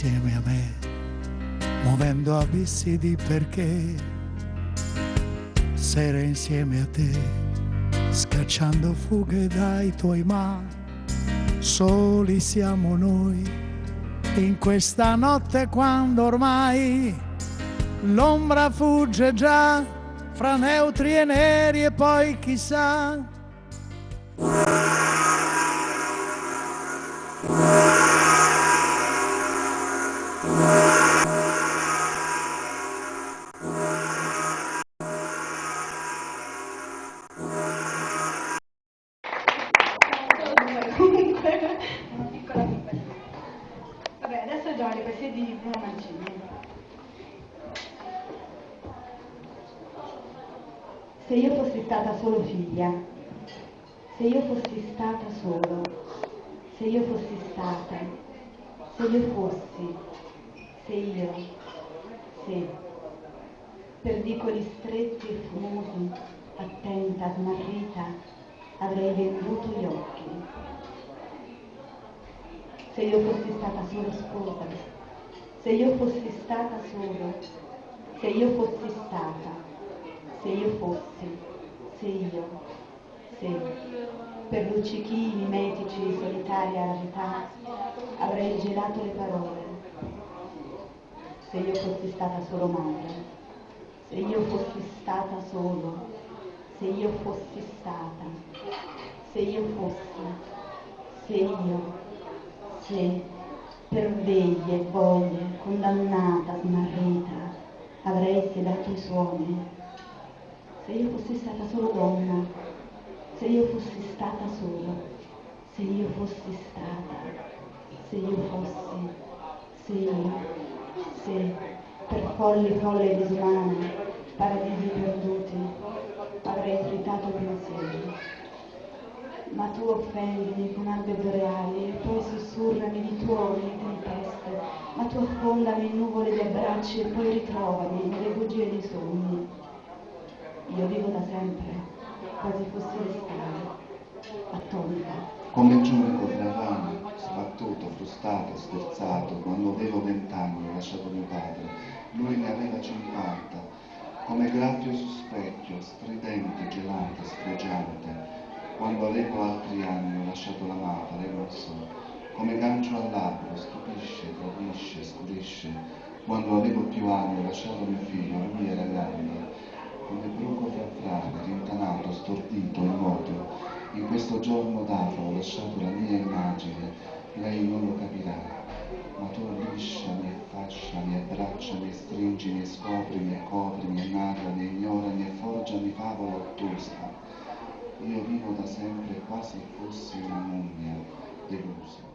insieme a me, muovendo abissi di perché, sere insieme a te, scacciando fughe dai tuoi ma, soli siamo noi, in questa notte quando ormai l'ombra fugge già fra neutri e neri e poi chissà se io fossi stata, se io fossi, se io, se, per vicoli stretti e fumosi, attenta, smarrita, avrei venduto gli occhi. Se io fossi stata solo sposa, se io fossi stata solo, se io fossi stata, se io fossi, se io, se per luccichini, metici, solitaria arità, avrei gelato le parole. Se io fossi stata solo madre, se io fossi stata solo, se io fossi stata, se io fossi, se io, se per veglie, voglie, condannata, smarrita, avrei sedato i suoni se io fossi stata solo donna, se io fossi stata sola, se io fossi stata, se io fossi, se io, se per folli folle disumane, paradisi perduti, avrei tritato pensieri. Ma tu offendimi con albe boreali e poi sussurrami di tuoni e tempeste, ma tu affondami in nuvole di abbracci e poi ritrovami nelle bugie dei sogni io vivo da sempre, quasi l'estate, attonita. Come giovane Cofrevano, sbattuto, frustrato, scherzato, quando avevo vent'anni ho lasciato mio padre, lui ne aveva cinquanta, come graffio su specchio, stridente, gelante, sfregiante, quando avevo altri anni ho lasciato la madre e non so, come gancio all'albero, stupisce, tradisce, scurisce, quando avevo più anni ho lasciato mio figlio, lui era grande, come bruco teatrale, rintanato, stordito, immoto. In questo giorno d'afro ho lasciato la mia immagine, lei non lo capirà, ma tu lisciami e fasciami, abbracciami stringimi scoprimi coprimi narrami ignorami e forgiami favola ottusa. Io vivo da sempre quasi fossi una mummia delusa.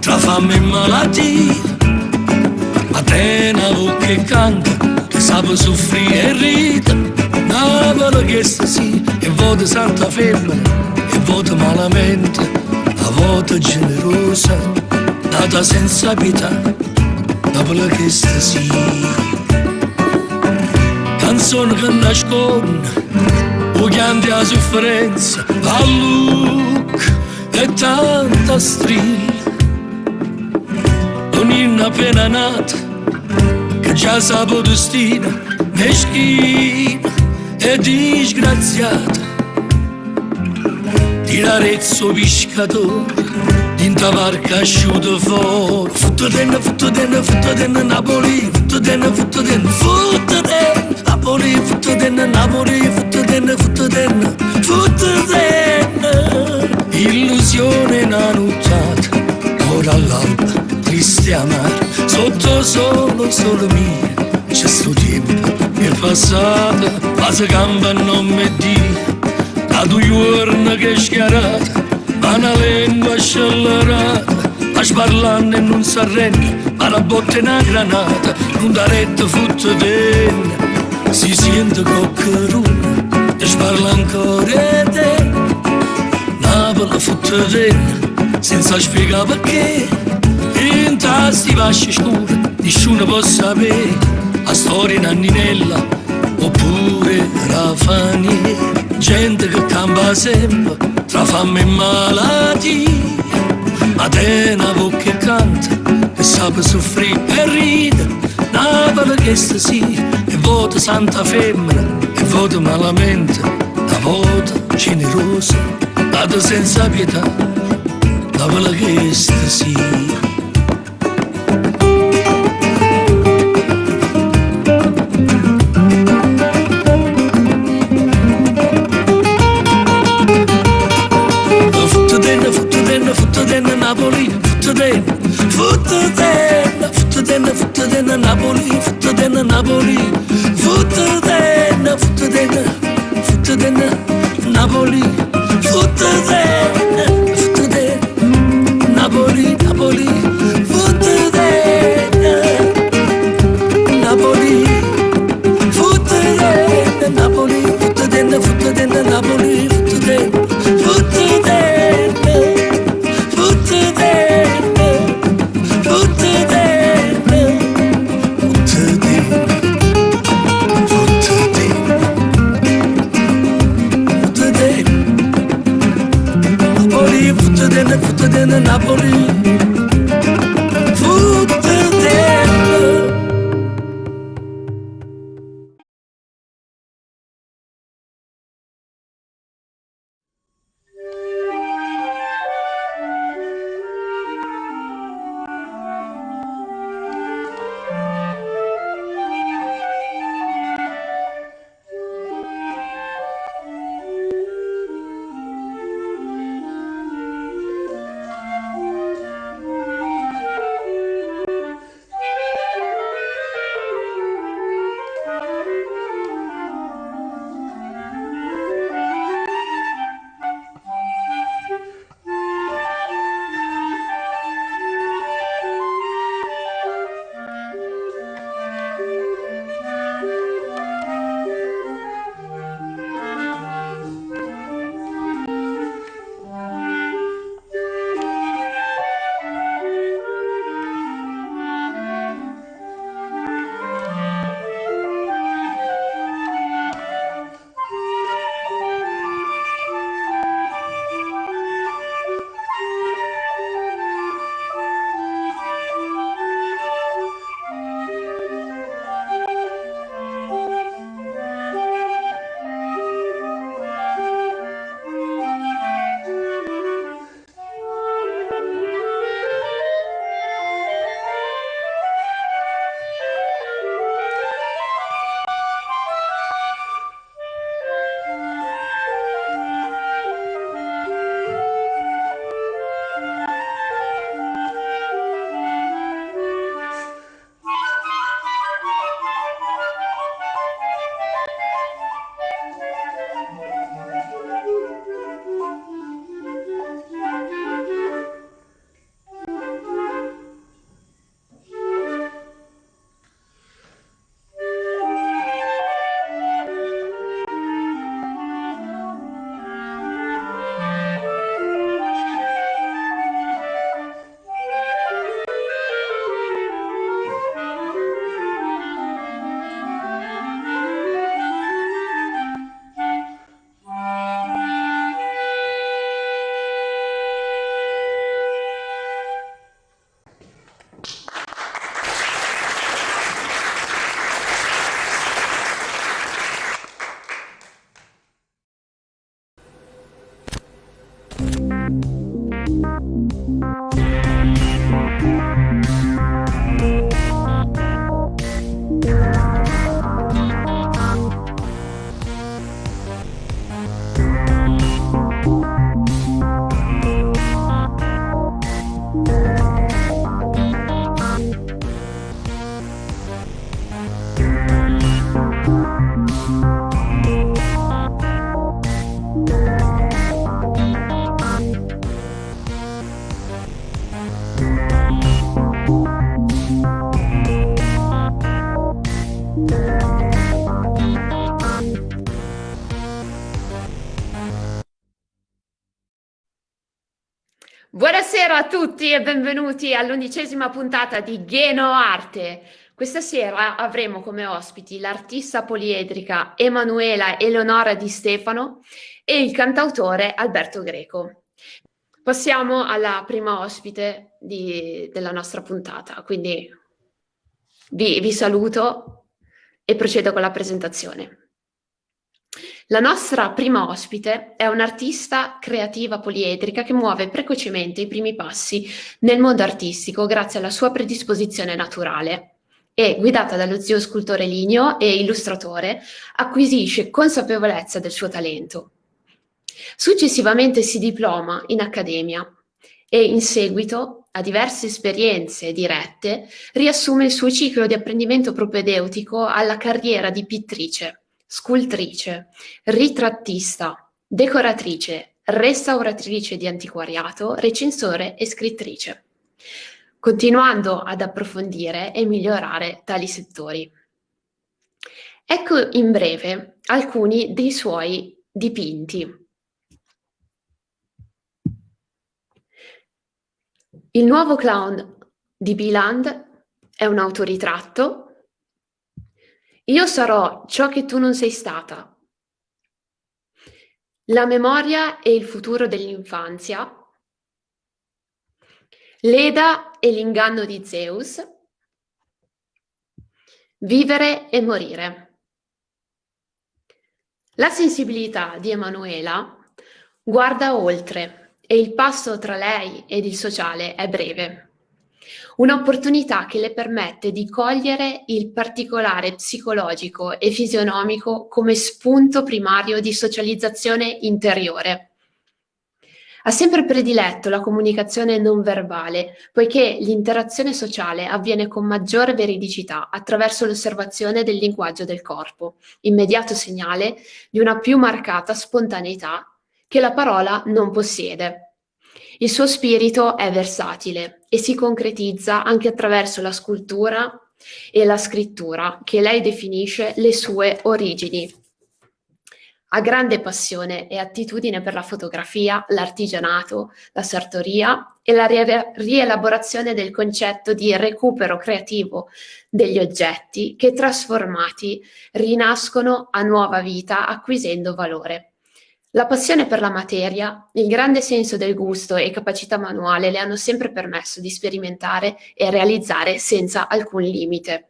Tra fame e malattia. Ma te una voce che canta, che sa soffrire e ride. Napoli che sta sì, e vota santa femmina, e vota malamente, a vota generosa, nata senza pietà. Napoli che sta sì. Canzone che nasconde, o chianti la sofferenza, a look e tanta strilla. cammin appena nato che già sapo destino meschino e disgraziato tirarezzo pescatore Dinta barca asciuto fuori Fottotene, fottotene, fottotene Napoli na fottotene, fottotene Napoli, fottotene, Napoli Fottotene, fottotene, fottotene na nanuzzata Ora all'alba triste amare sotto solo, solo mia c'è sto tempo che è passato ma se gamba non mi dia. Da due giorni che è schiarata ma una lingua scellerata. Ma sparlando e non si arrende ma la botte è una granata. Non da retta futta dentro si sente coccherone. E sparla ancora te. Napoli futta dentro senza spiegare perché in tasti vasci scuri nessuno può sapere la storia in anninella oppure rafanie gente che campa sempre tra fame e malattia ma te che canta che sa soffrire e ride Napoli che sta sì e vota santa femmina e vota malamente la vota generosa nata senza pietà Napoli che sta sì fottutene Napoli, fottutene, fottutene, fottutene, fottutene Napoli, fottutene Napoli, fottutene, fottutene, fottutene Napoli, fottutene. Buonasera a tutti e benvenuti all'undicesima puntata di Geno Arte. Questa sera avremo come ospiti l'artista poliedrica Emanuela Eleonora Di Stefano e il cantautore Alberto Greco. Passiamo alla prima ospite di, della nostra puntata, quindi vi, vi saluto e procedo con la presentazione. La nostra prima ospite è un'artista creativa poliedrica che muove precocemente i primi passi nel mondo artistico grazie alla sua predisposizione naturale e, guidata dallo zio scultore ligneo e illustratore, acquisisce consapevolezza del suo talento. Successivamente si diploma in accademia e in seguito a diverse esperienze dirette riassume il suo ciclo di apprendimento propedeutico alla carriera di pittrice scultrice, ritrattista, decoratrice, restauratrice di antiquariato, recensore e scrittrice, continuando ad approfondire e migliorare tali settori. Ecco in breve alcuni dei suoi dipinti. Il nuovo clown di Biland è un autoritratto io sarò ciò che tu non sei stata. La memoria e il futuro dell'infanzia. L'Eda e l'inganno di Zeus. Vivere e morire. La sensibilità di Emanuela guarda oltre e il passo tra lei ed il sociale è breve. Un'opportunità che le permette di cogliere il particolare psicologico e fisionomico come spunto primario di socializzazione interiore. Ha sempre prediletto la comunicazione non verbale, poiché l'interazione sociale avviene con maggiore veridicità attraverso l'osservazione del linguaggio del corpo, immediato segnale di una più marcata spontaneità che la parola non possiede. Il suo spirito è versatile e si concretizza anche attraverso la scultura e la scrittura, che lei definisce le sue origini. Ha grande passione e attitudine per la fotografia, l'artigianato, la sartoria e la rielaborazione del concetto di recupero creativo degli oggetti che trasformati rinascono a nuova vita acquisendo valore. La passione per la materia, il grande senso del gusto e capacità manuale le hanno sempre permesso di sperimentare e realizzare senza alcun limite.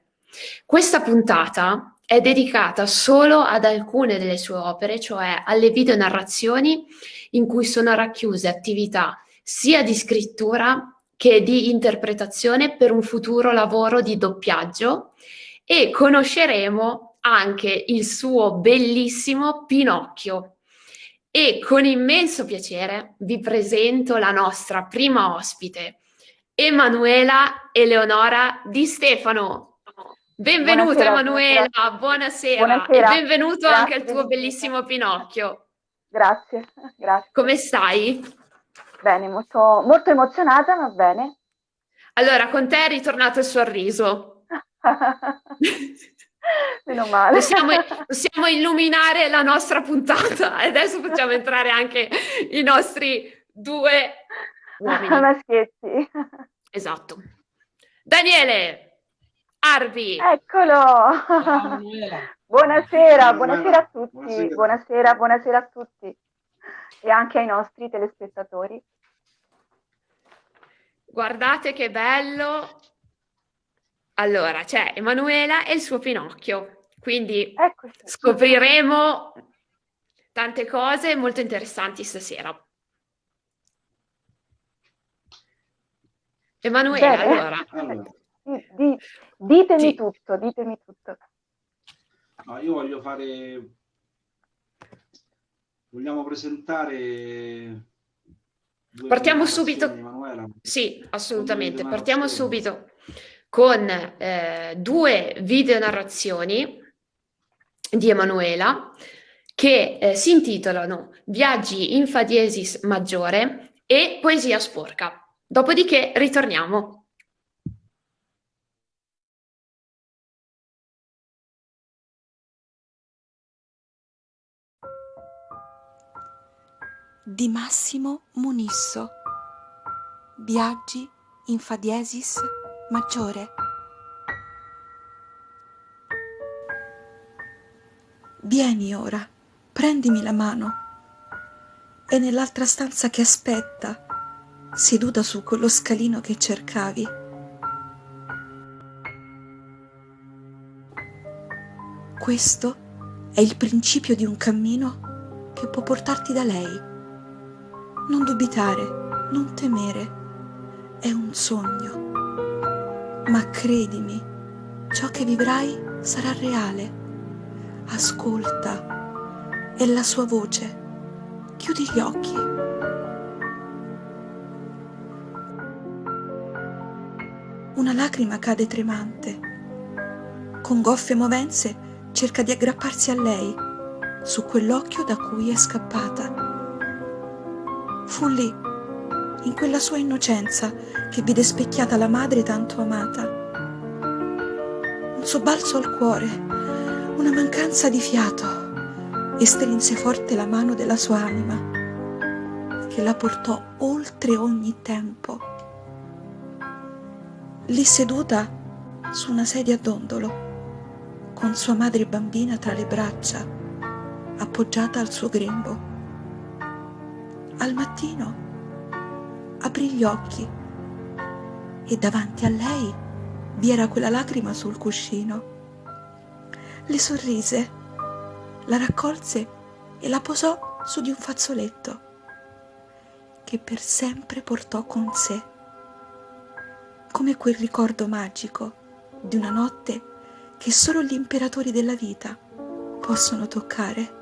Questa puntata è dedicata solo ad alcune delle sue opere, cioè alle videonarrazioni in cui sono racchiuse attività sia di scrittura che di interpretazione per un futuro lavoro di doppiaggio e conosceremo anche il suo bellissimo Pinocchio e con immenso piacere vi presento la nostra prima ospite, Emanuela Eleonora Di Stefano. Benvenuta buonasera, Emanuela, buonasera, buonasera. e benvenuto grazie. anche al tuo bellissimo Pinocchio. Grazie, grazie. Come stai? Bene, molto, molto emozionata, va bene. Allora, con te è ritornato il sorriso. Meno male. Possiamo, possiamo, illuminare la nostra puntata e adesso facciamo entrare anche i nostri due uomini. Maschietti. Esatto. Daniele Arvi. Eccolo. buonasera, buonasera a tutti. Buonasera. buonasera, buonasera a tutti e anche ai nostri telespettatori. Guardate che bello allora, c'è Emanuela e il suo Pinocchio, quindi Eccoci. scopriremo tante cose molto interessanti stasera. Emanuela, Bene. allora. allora. Di, ditemi sì. tutto, ditemi tutto. No, io voglio fare... Vogliamo presentare... Partiamo subito. Emanuela. Sì, assolutamente. Partiamo subito con eh, due video narrazioni di Emanuela che eh, si intitolano Viaggi in Fa diesis maggiore e Poesia sporca. Dopodiché ritorniamo. Di Massimo Munisso Viaggi in Fa diesis maggiore Vieni ora, prendimi la mano. È nell'altra stanza che aspetta, seduta su quello scalino che cercavi. Questo è il principio di un cammino che può portarti da lei. Non dubitare, non temere, è un sogno. Ma credimi, ciò che vivrai sarà reale ascolta, è la sua voce. Chiudi gli occhi. Una lacrima cade tremante. Con goffie movenze cerca di aggrapparsi a lei, su quell'occhio da cui è scappata. Fu lì, in quella sua innocenza, che vide specchiata la madre tanto amata. Un sobbalzo al cuore una mancanza di fiato e strinse forte la mano della sua anima, che la portò oltre ogni tempo. Lì seduta su una sedia a dondolo, con sua madre bambina tra le braccia, appoggiata al suo grembo. Al mattino aprì gli occhi e davanti a lei vi era quella lacrima sul cuscino le sorrise, la raccolse e la posò su di un fazzoletto che per sempre portò con sé, come quel ricordo magico di una notte che solo gli imperatori della vita possono toccare.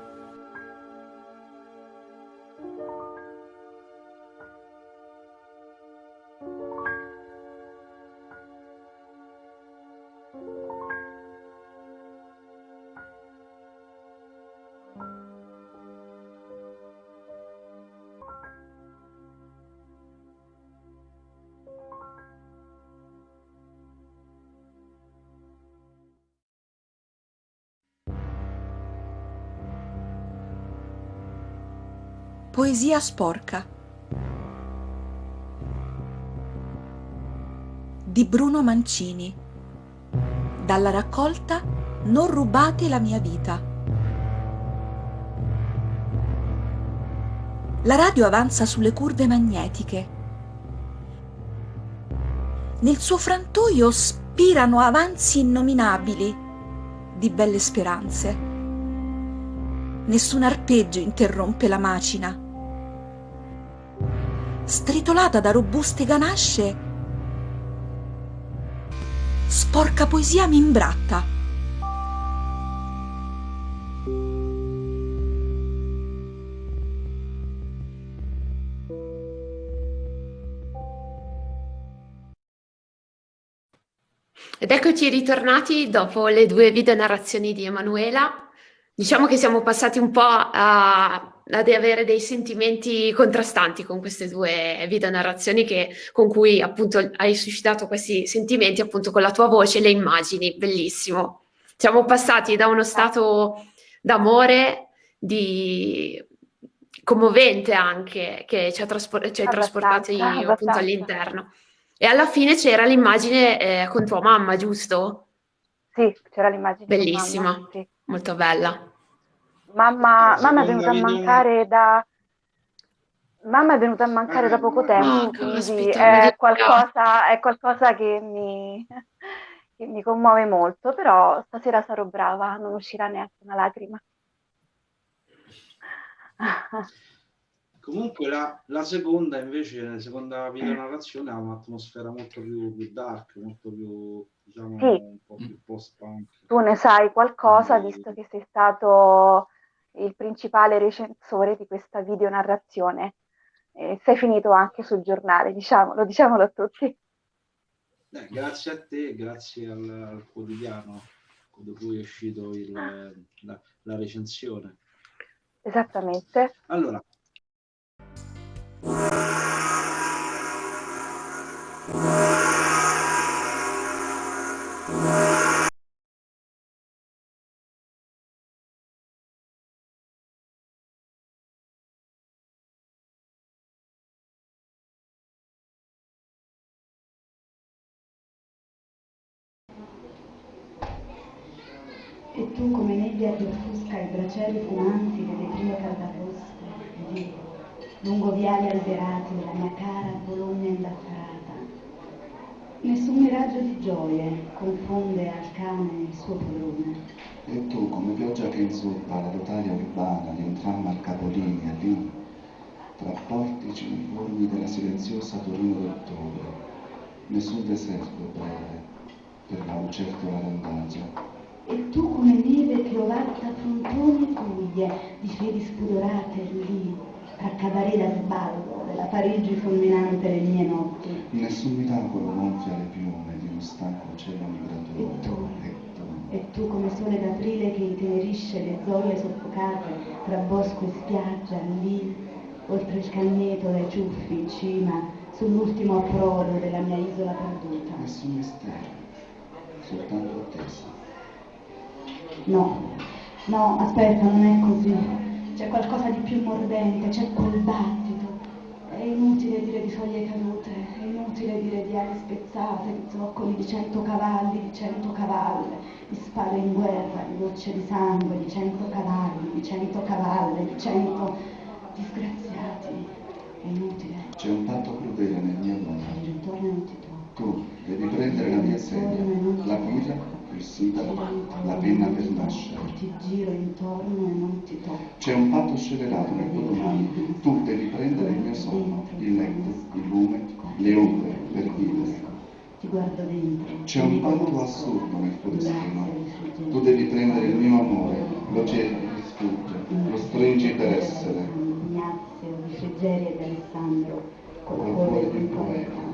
Poesia sporca di Bruno Mancini dalla raccolta Non rubate la mia vita. La radio avanza sulle curve magnetiche. Nel suo frantoio spirano avanzi innominabili di belle speranze. Nessun arpeggio interrompe la macina stritolata da robuste ganasce, sporca poesia mi imbratta. Ed eccoci ritornati dopo le due video narrazioni di Emanuela. Diciamo che siamo passati un po' a ad avere dei sentimenti contrastanti con queste due video narrazioni che, con cui appunto hai suscitato questi sentimenti appunto con la tua voce e le immagini, bellissimo. Siamo passati da uno stato d'amore, di commovente anche, che ci ha, traspor- ci ha trasportati appunto all'interno. E alla fine c'era l'immagine eh, con tua mamma, giusto? Sì, c'era l'immagine. Bellissima, mamma, sì. molto bella. Mamma, mamma è venuta a mancare da... Mamma è venuta a mancare ah, da poco tempo, quindi è qualcosa, è qualcosa che mi, che mi commuove molto, però stasera sarò brava, non uscirà neanche una lacrima. Comunque la, la, seconda invece, la seconda videonarrazione ha un'atmosfera molto più, più, dark, molto più, diciamo, sì. un po' più post-punk. Tu ne sai qualcosa, visto che sei stato il principale recensore di questa videonarrazione. Eh, sei finito anche sul giornale, diciamolo, diciamolo a tutti. Eh, grazie a te, grazie al, al quotidiano da cui è uscito il, la, la, recensione. Esattamente. Allora. E nebbia che offusca i bracieri fumanti delle prime caldaposte, lì, lungo viali alberati della mia cara Bologna indaffarata. Nessun miraggio di gioie confonde al cane il suo polone. E tu come pioggia che inzuppa la rotaia urbana di un tram al capolinea lì, tra portici uniformi della silenziosa Torino d'ottobre, nessun deserto breve per la lucertola randaggia e tu come neve che ovatta frontoni e guglie di fedi spudorate lì, tra cabaret da sballo della Parigi fulminante le mie notti. Nessun miracolo gonfia le piume di uno stanco cielo migratore. E tu, e tu, e tu come sole d'aprile che intenerisce le zolle soffocate tra bosco e spiaggia lì, oltre il cagneto dai ciuffi in cima, sull'ultimo approdo della mia isola perduta. Nessun mistero, soltanto attesa. No, no, aspetta, non è così. C'è qualcosa di più mordente, c'è quel battito. È inutile dire di foglie cadute, è inutile dire di ali spezzate, di zoccoli di cento cavalli, di cento cavalle, di spade in guerra, di gocce di sangue, di cento cavalli, di cento cavalle, di cento disgraziati. È inutile. C'è un patto crudele nel mio nome. Ritorna e non ti tocca. Tu devi prendere la mia sedia, la guida il sindaco, la penna per nascere. Ti giro intorno e non ti tocco. C'è un patto scellerato nel tuo domani. Tu devi prendere il mio sonno, il letto, il lume, le ombre per vivere. Ti guardo dentro. C'è un patto assurdo nel tuo destino. Tu devi prendere il mio amore, lo cerchi, ti sfugge, lo stringi per essere. Ignazio di Frigeria e di Alessandro, col cuore di un poeta.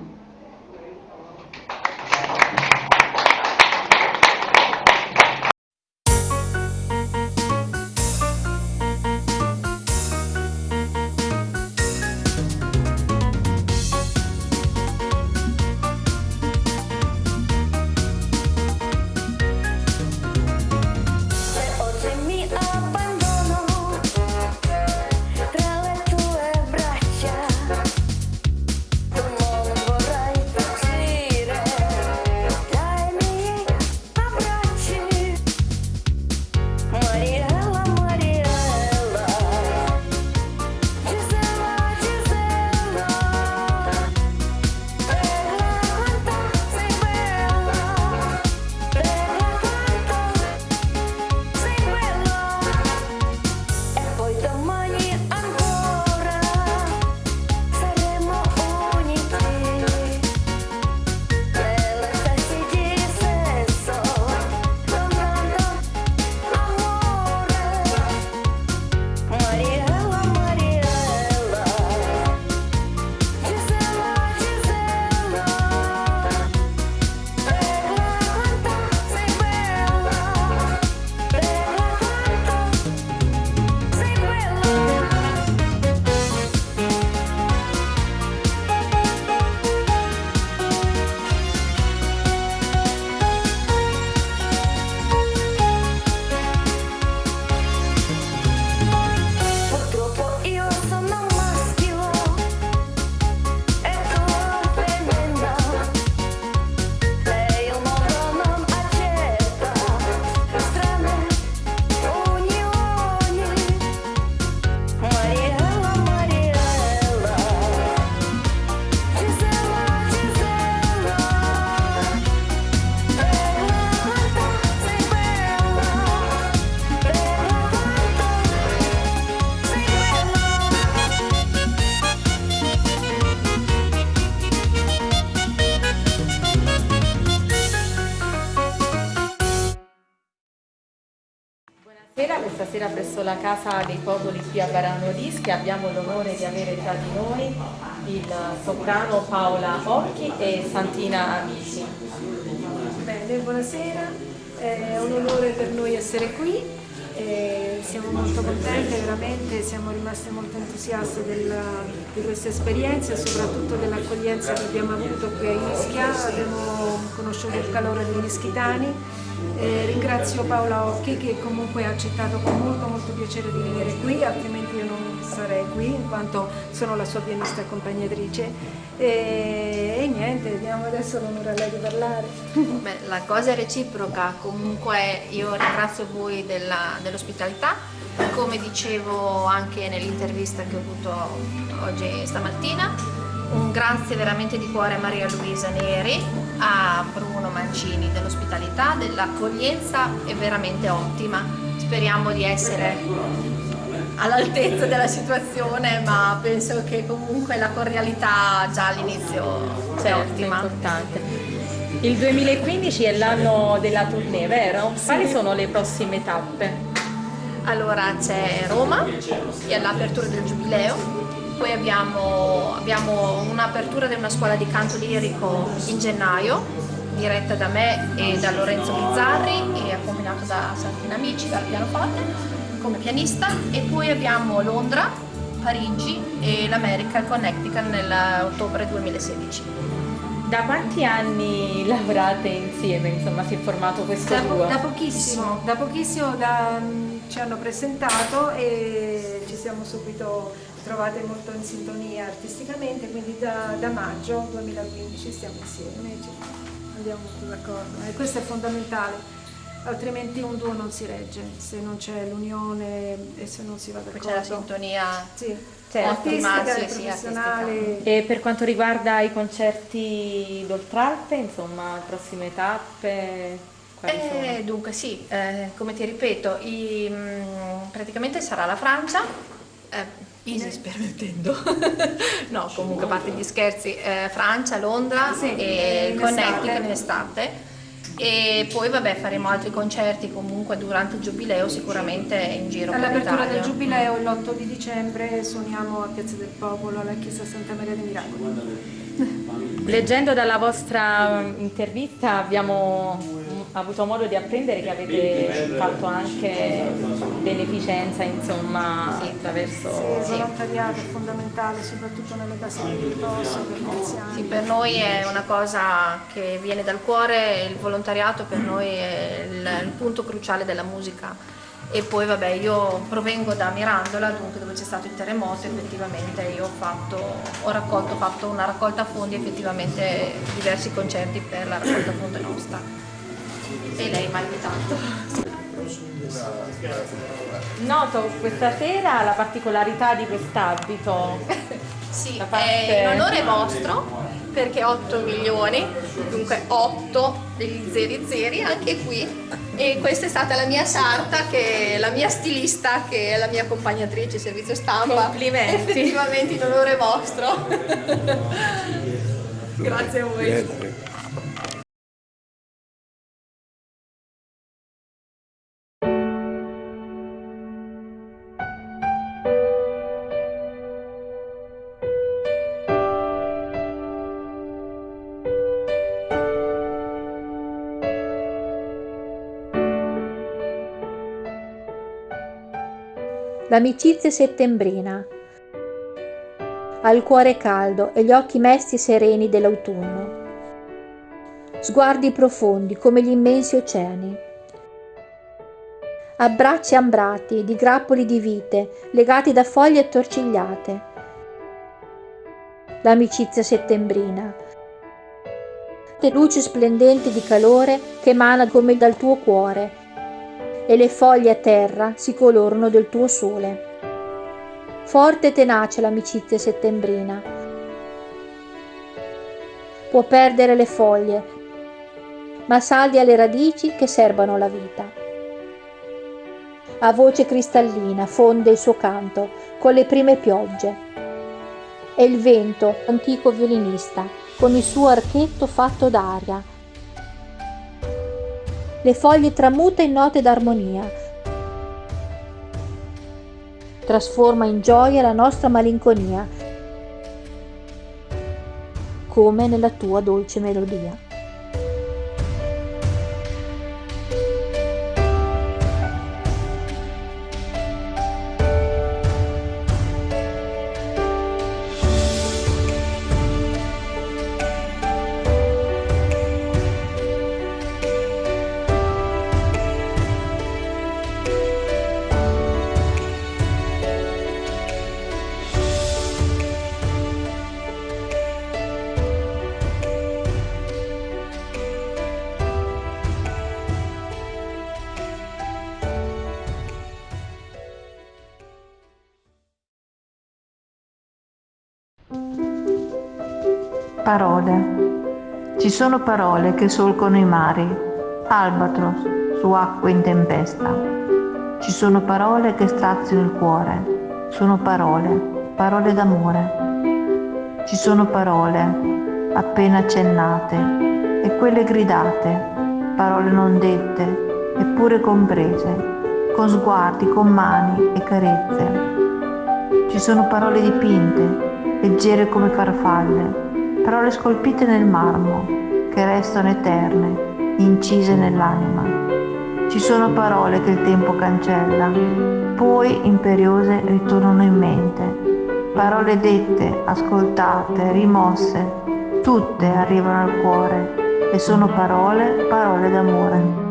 La Casa dei Popoli qui a Varano Rischi abbiamo l'onore di avere tra di noi il soprano Paola Occhi e Santina Amici. Bene, buonasera, è un onore per noi essere qui E siamo molto contenti, veramente siamo rimasti molto entusiasti della, di questa esperienza e soprattutto dell'accoglienza che abbiamo avuto qui a Ischia, abbiamo conosciuto il calore degli ischitani. E ringrazio Paola Occhi che comunque ha accettato con molto molto piacere di venire qui, altrimenti io non sarei qui in quanto sono la sua pianista accompagnatrice e, e niente, diamo adesso l'onore a lei di parlare. Beh, la cosa è reciproca, comunque io ringrazio voi dell'ospitalità, dell come dicevo anche nell'intervista che ho avuto oggi stamattina, un grazie veramente di cuore a Maria Luisa Neri, a Bruno Mancini dell'ospitalità, dell'accoglienza è veramente ottima, speriamo di essere all'altezza della situazione, ma penso che comunque la cordialità già all'inizio sia certo, ottima. importante. Il 2015 è l'anno della tournée, vero? Sì. Quali sono le prossime tappe? Allora c'è Roma, che è l'apertura del Giubileo, poi abbiamo, abbiamo un'apertura di una scuola di canto lirico in gennaio, diretta da me e da Lorenzo Bizzarri e accompagnato da Santina Amici, dal pianoforte come pianista e poi abbiamo Londra, Parigi e l'America, il Connecticut nell'ottobre 2016. Da quanti anni lavorate insieme? Insomma, si è formato questo da, duo? Da pochissimo, da pochissimo da, ci hanno presentato e ci siamo subito trovate molto in sintonia artisticamente, quindi da, da maggio 2015 stiamo insieme e andiamo molto d'accordo e questo è fondamentale altrimenti un duo non si regge, se non c'è l'unione e se non si va d'accordo. C'è la sintonia sì. certo. artistica sì, sì, professionale. E per quanto riguarda i concerti d'Oltralpe, insomma, prossime tappe? Eh, dunque sì, eh, come ti ripeto, i, mh, mm, praticamente sarà la Francia, eh, Isis permettendo, no comunque a parte gli scherzi, eh, Francia, Londra sì, e Connecticut in estate. E poi vabbè faremo altri concerti comunque durante il giubileo sicuramente in giro all'apertura del giubileo l'8 di dicembre suoniamo a Piazza del Popolo alla chiesa Santa Maria dei Miracoli. Leggendo dalla vostra intervista abbiamo avuto modo di apprendere che avete fatto anche beneficenza insomma sì. attraverso sì, il volontariato è fondamentale soprattutto nelle case di riposo per gli anziani. Sì, per noi è una cosa che viene dal cuore il volontariato per noi è il, il punto cruciale della musica. E poi vabbè io provengo da Mirandola dunque dove c'è stato il terremoto effettivamente io ho fatto ho raccolto ho fatto una raccolta fondi effettivamente diversi concerti per la raccolta fondi nostra e lei invitato. Noto questa sera la particolarità di quest'abito. sì, parte... è in onore vostro perché 8 milioni, dunque 8 degli zeri zeri anche qui. E questa è stata la mia sarta che è la mia stilista che è la mia accompagnatrice servizio stampa. Complimenti. Effettivamente in onore vostro. Grazie a voi l'amicizia settembrina. Ha il cuore caldo e gli occhi mesti sereni dell'autunno. Sguardi profondi come gli immensi oceani. Abbracci ambrati di grappoli di vite legati da foglie attorcigliate. L'amicizia settembrina. Luci splendenti di calore che emana come dal tuo cuore e le foglie a terra si colorano del tuo sole. Forte e tenace l'amicizia settembrina. Può perdere le foglie, ma saldi alle radici che serbano la vita. A voce cristallina fonde il suo canto con le prime piogge. E il vento, antico violinista, con il suo archetto fatto d'aria, le foglie tramuta in note d'armonia. Trasforma in gioia la nostra malinconia, come nella tua dolce melodia. Sono parole che solcono i mari, albatros su acque in tempesta. Ci sono parole che straziano il cuore, sono parole, parole d'amore. Ci sono parole appena accennate e quelle gridate, parole non dette eppure comprese, con sguardi, con mani e carezze. Ci sono parole dipinte, leggere come farfalle, parole scolpite nel marmo, che restano eterne, incise nell'anima. Ci sono parole che il tempo cancella, poi imperiose ritornano in mente. Parole dette, ascoltate, rimosse, tutte arrivano al cuore e sono parole, parole d'amore.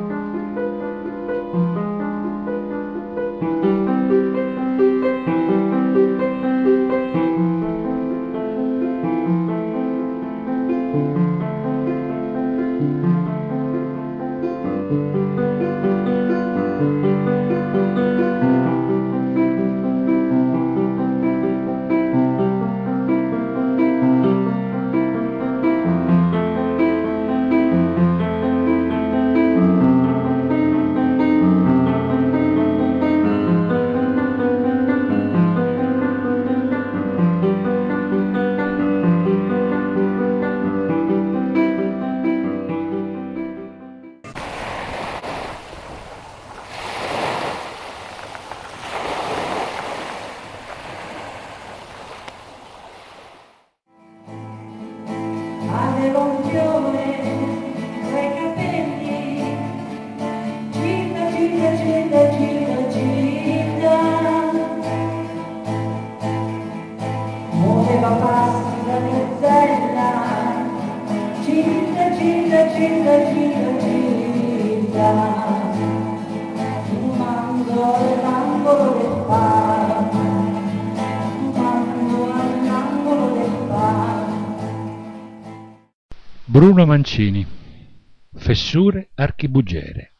Fessure archibugere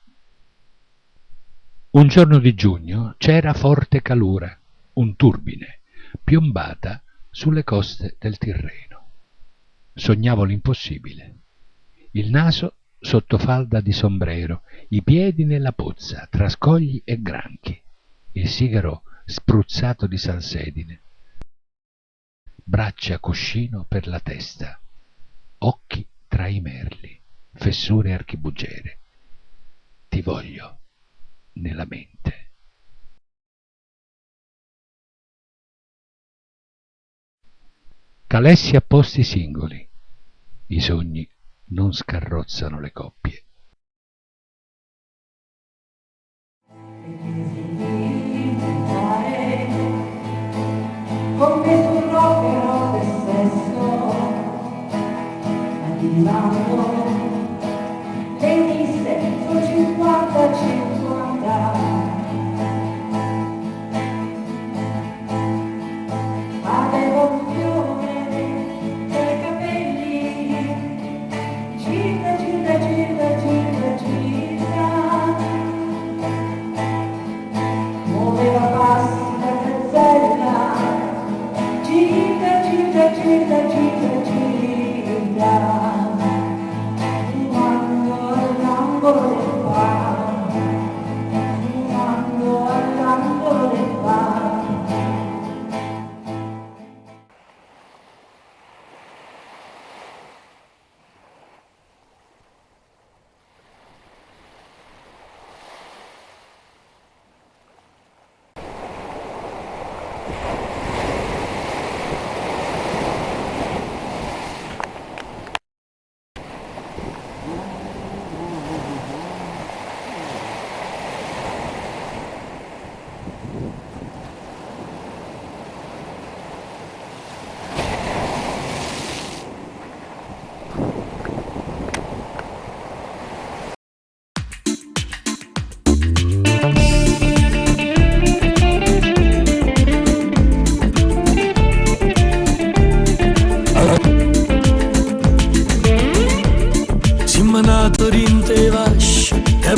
Un giorno di giugno c'era forte calura, un turbine, piombata sulle coste del Tirreno. Sognavo l'impossibile. Il naso sotto falda di sombrero, i piedi nella pozza, tra scogli e granchi, il sigaro spruzzato di salsedine, braccia cuscino per la testa, occhi tra i merli, fessure archibugere. Ti voglio nella mente. Calessi a posti singoli. I sogni non scarrozzano le coppie. Come sul rock del sesso arrivando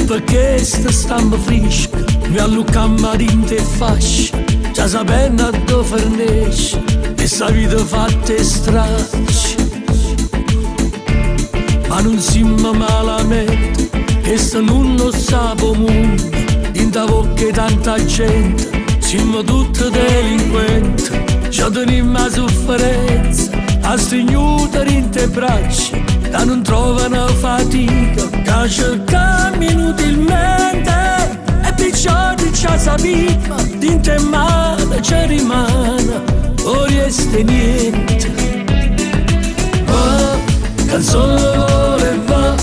perché sta stampa fresca Mi allucamma rinte fascia Già sapendo dove fornisce E sa vita fatta e straccia ma non siamo malamente, che se non lo sapo mondo, in da bocca tanta gente, siamo tutti delinquenti, ci teniamo la sofferenza, a stringere in te braccia, che non trovano fatica, che cercano inutilmente, e perciò ci sappiamo, in te male ci rimane, o resta niente. Va, canzone vuole va,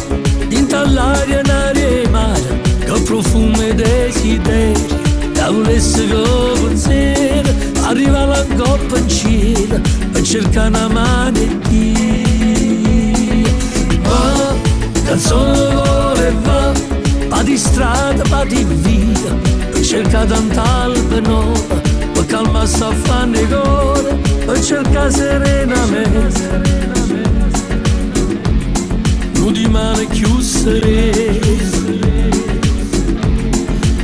dinta l'aria, l'aria e mare, che profumo e desideri, da volesse pensiero, arriva la coppa in cielo, e cerca una. Va, canzone vuole va, di strada, pa di via, e cerca tanta alba nuova, per calma sta fanno i cuore, e cerca serenamente. Nu di male chiusere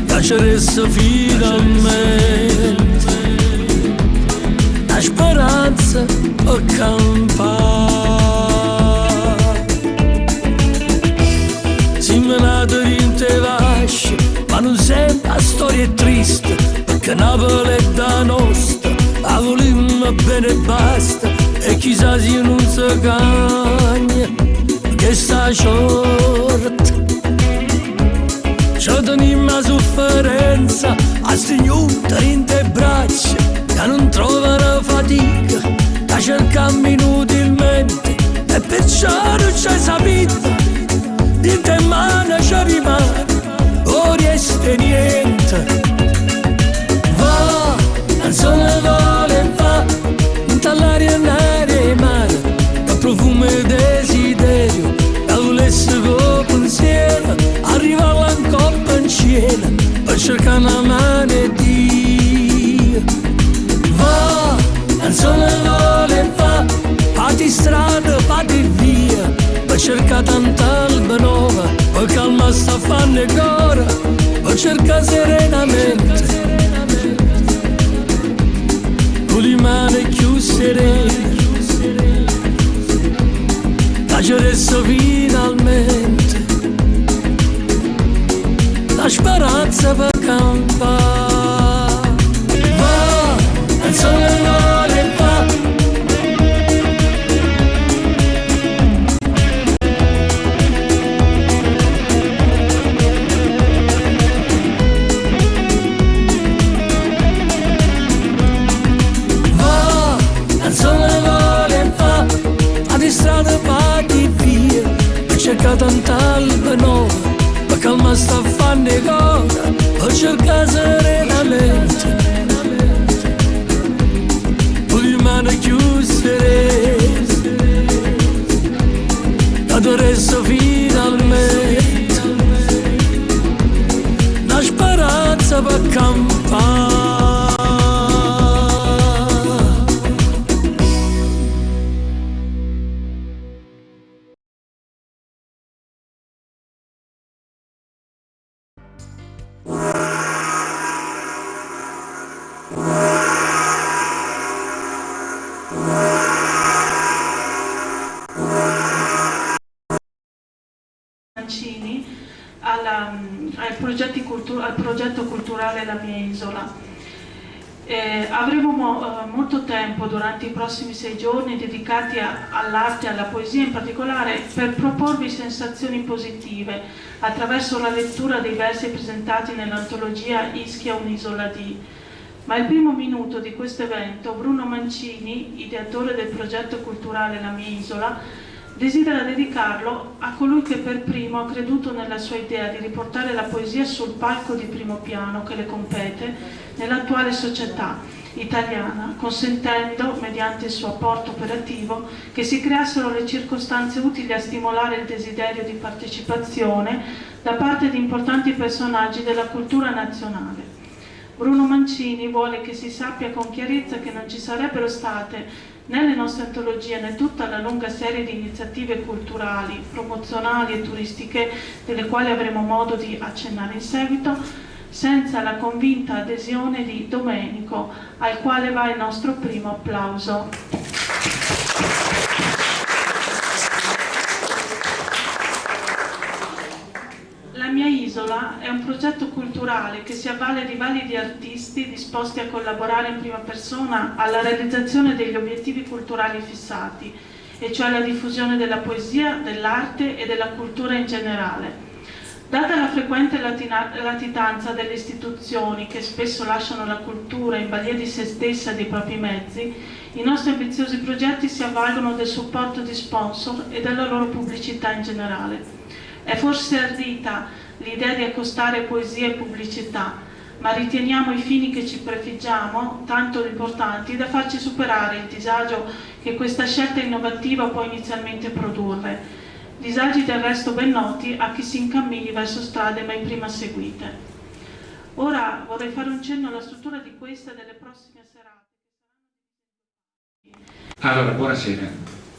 Lasceresse finalmente La speranza accampare la storia è triste Perché Napoli è da nostra La volimmo bene e basta E chissà se non si cagna che sta short Ci tenim la sofferenza a stringere in te braccia che non trovano fatica che cercamo inutilmente e perciò non c'è sapito di te mano ci rimane o resta niente. Va non sono vuole va dall'aria nera e mare da profumo e desiderio da volesse con pensiero arriva coppa in cielo per cercare una mano Dio. Va non sono vuole va fatti strada fatti via per cercare tanta alba nuova per calma sta fanno ancora per cercare serenamente. Con le mani chiuse Lasceresse finalmente. La speranza per campare isola. Eh, avremo mo- eh, molto tempo durante i prossimi sei giorni dedicati all'arte e alla poesia in particolare per proporvi sensazioni positive attraverso la lettura dei versi presentati nell'antologia Ischia un'isola di. Ma il primo minuto di questo evento Bruno Mancini, ideatore del progetto culturale La mia isola, desidera dedicarlo a colui che per primo ha creduto nella sua idea di riportare la poesia sul palco di primo piano che le compete nell'attuale società italiana, consentendo, mediante il suo apporto operativo, che si creassero le circostanze utili a stimolare il desiderio di partecipazione da parte di importanti personaggi della cultura nazionale. Bruno Mancini vuole che si sappia con chiarezza che non ci sarebbero state né le nostre antologie né tutta la lunga serie di iniziative culturali, promozionali e turistiche delle quali avremo modo di accennare in seguito, senza la convinta adesione di Domenico, al quale va il nostro primo applauso. È un progetto culturale che si avvale di validi artisti disposti a collaborare in prima persona alla realizzazione degli obiettivi culturali fissati, e cioè la diffusione della poesia, dell'arte e della cultura in generale. Data la frequente latitanza delle istituzioni che spesso lasciano la cultura in balia di se stessa e dei propri mezzi, i nostri ambiziosi progetti si avvalgono del supporto di sponsor e della loro pubblicità in generale. È forse ardita l'idea di accostare poesia e pubblicità, ma riteniamo i fini che ci prefiggiamo tanto importanti da farci superare il disagio che questa scelta innovativa può inizialmente produrre, disagi del resto ben noti a chi si incammini verso strade mai prima seguite. Ora vorrei fare un cenno alla struttura di questa e delle prossime serate. Allora, buonasera.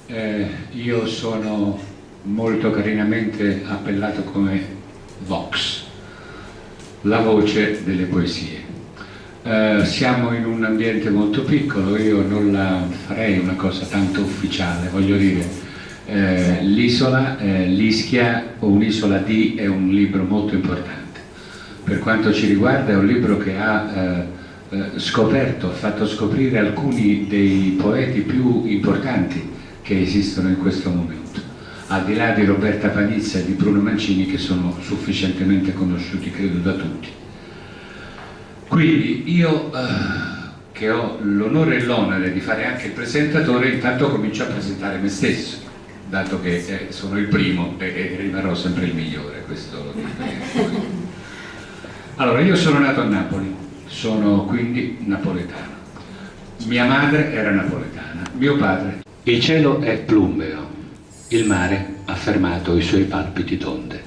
Eh, io sono molto carinamente appellato come Vox, la voce delle poesie. Eh, siamo in un ambiente molto piccolo, io non la farei una cosa tanto ufficiale, voglio dire, eh, l'isola, eh, l'Ischia o un'isola di è un libro molto importante. Per quanto ci riguarda è un libro che ha eh, eh, scoperto, ha fatto scoprire alcuni dei poeti più importanti che esistono in questo momento, al di là di Roberta Panizza e di Bruno Mancini che sono sufficientemente conosciuti credo da tutti. Quindi io eh, che ho l'onore e l'onere di fare anche il presentatore intanto comincio a presentare me stesso dato che eh, sono il primo e, e, rimarrò sempre il migliore questo allora io sono nato a Napoli sono quindi napoletano. Mia madre era napoletana, mio padre. Il cielo è plumbeo, il mare ha fermato i suoi palpiti tonde,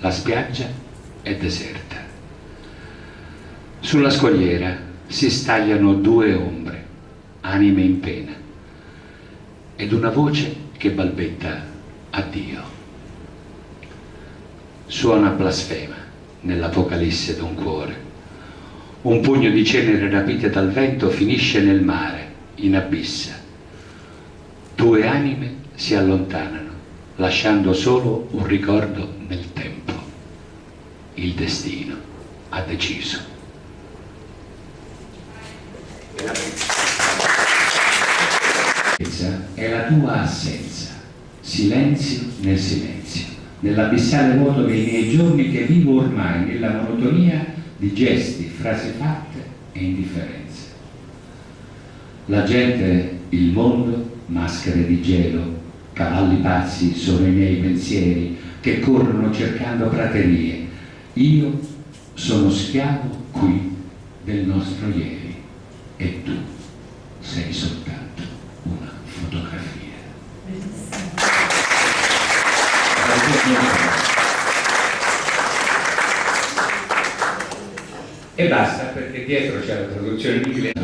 la spiaggia è deserta. Sulla scogliera si stagliano due ombre, anime in pena, ed una voce che balbetta addio. Suona blasfema nell'apocalisse d'un cuore un pugno di cenere rapite dal vento finisce nel mare, in abissa. Due anime si allontanano, lasciando solo un ricordo nel tempo. Il destino ha deciso. È la tua assenza, silenzio nel silenzio, nell'abissale vuoto dei miei giorni che vivo ormai nella monotonia di gesti, frasi fatte e indifferenze. La gente, il mondo, maschere di gelo, cavalli pazzi sono i miei pensieri che corrono cercando praterie. Io sono schiavo qui del nostro ieri e tu sei soltanto una fotografia. e basta perché dietro c'è la traduzione in inglese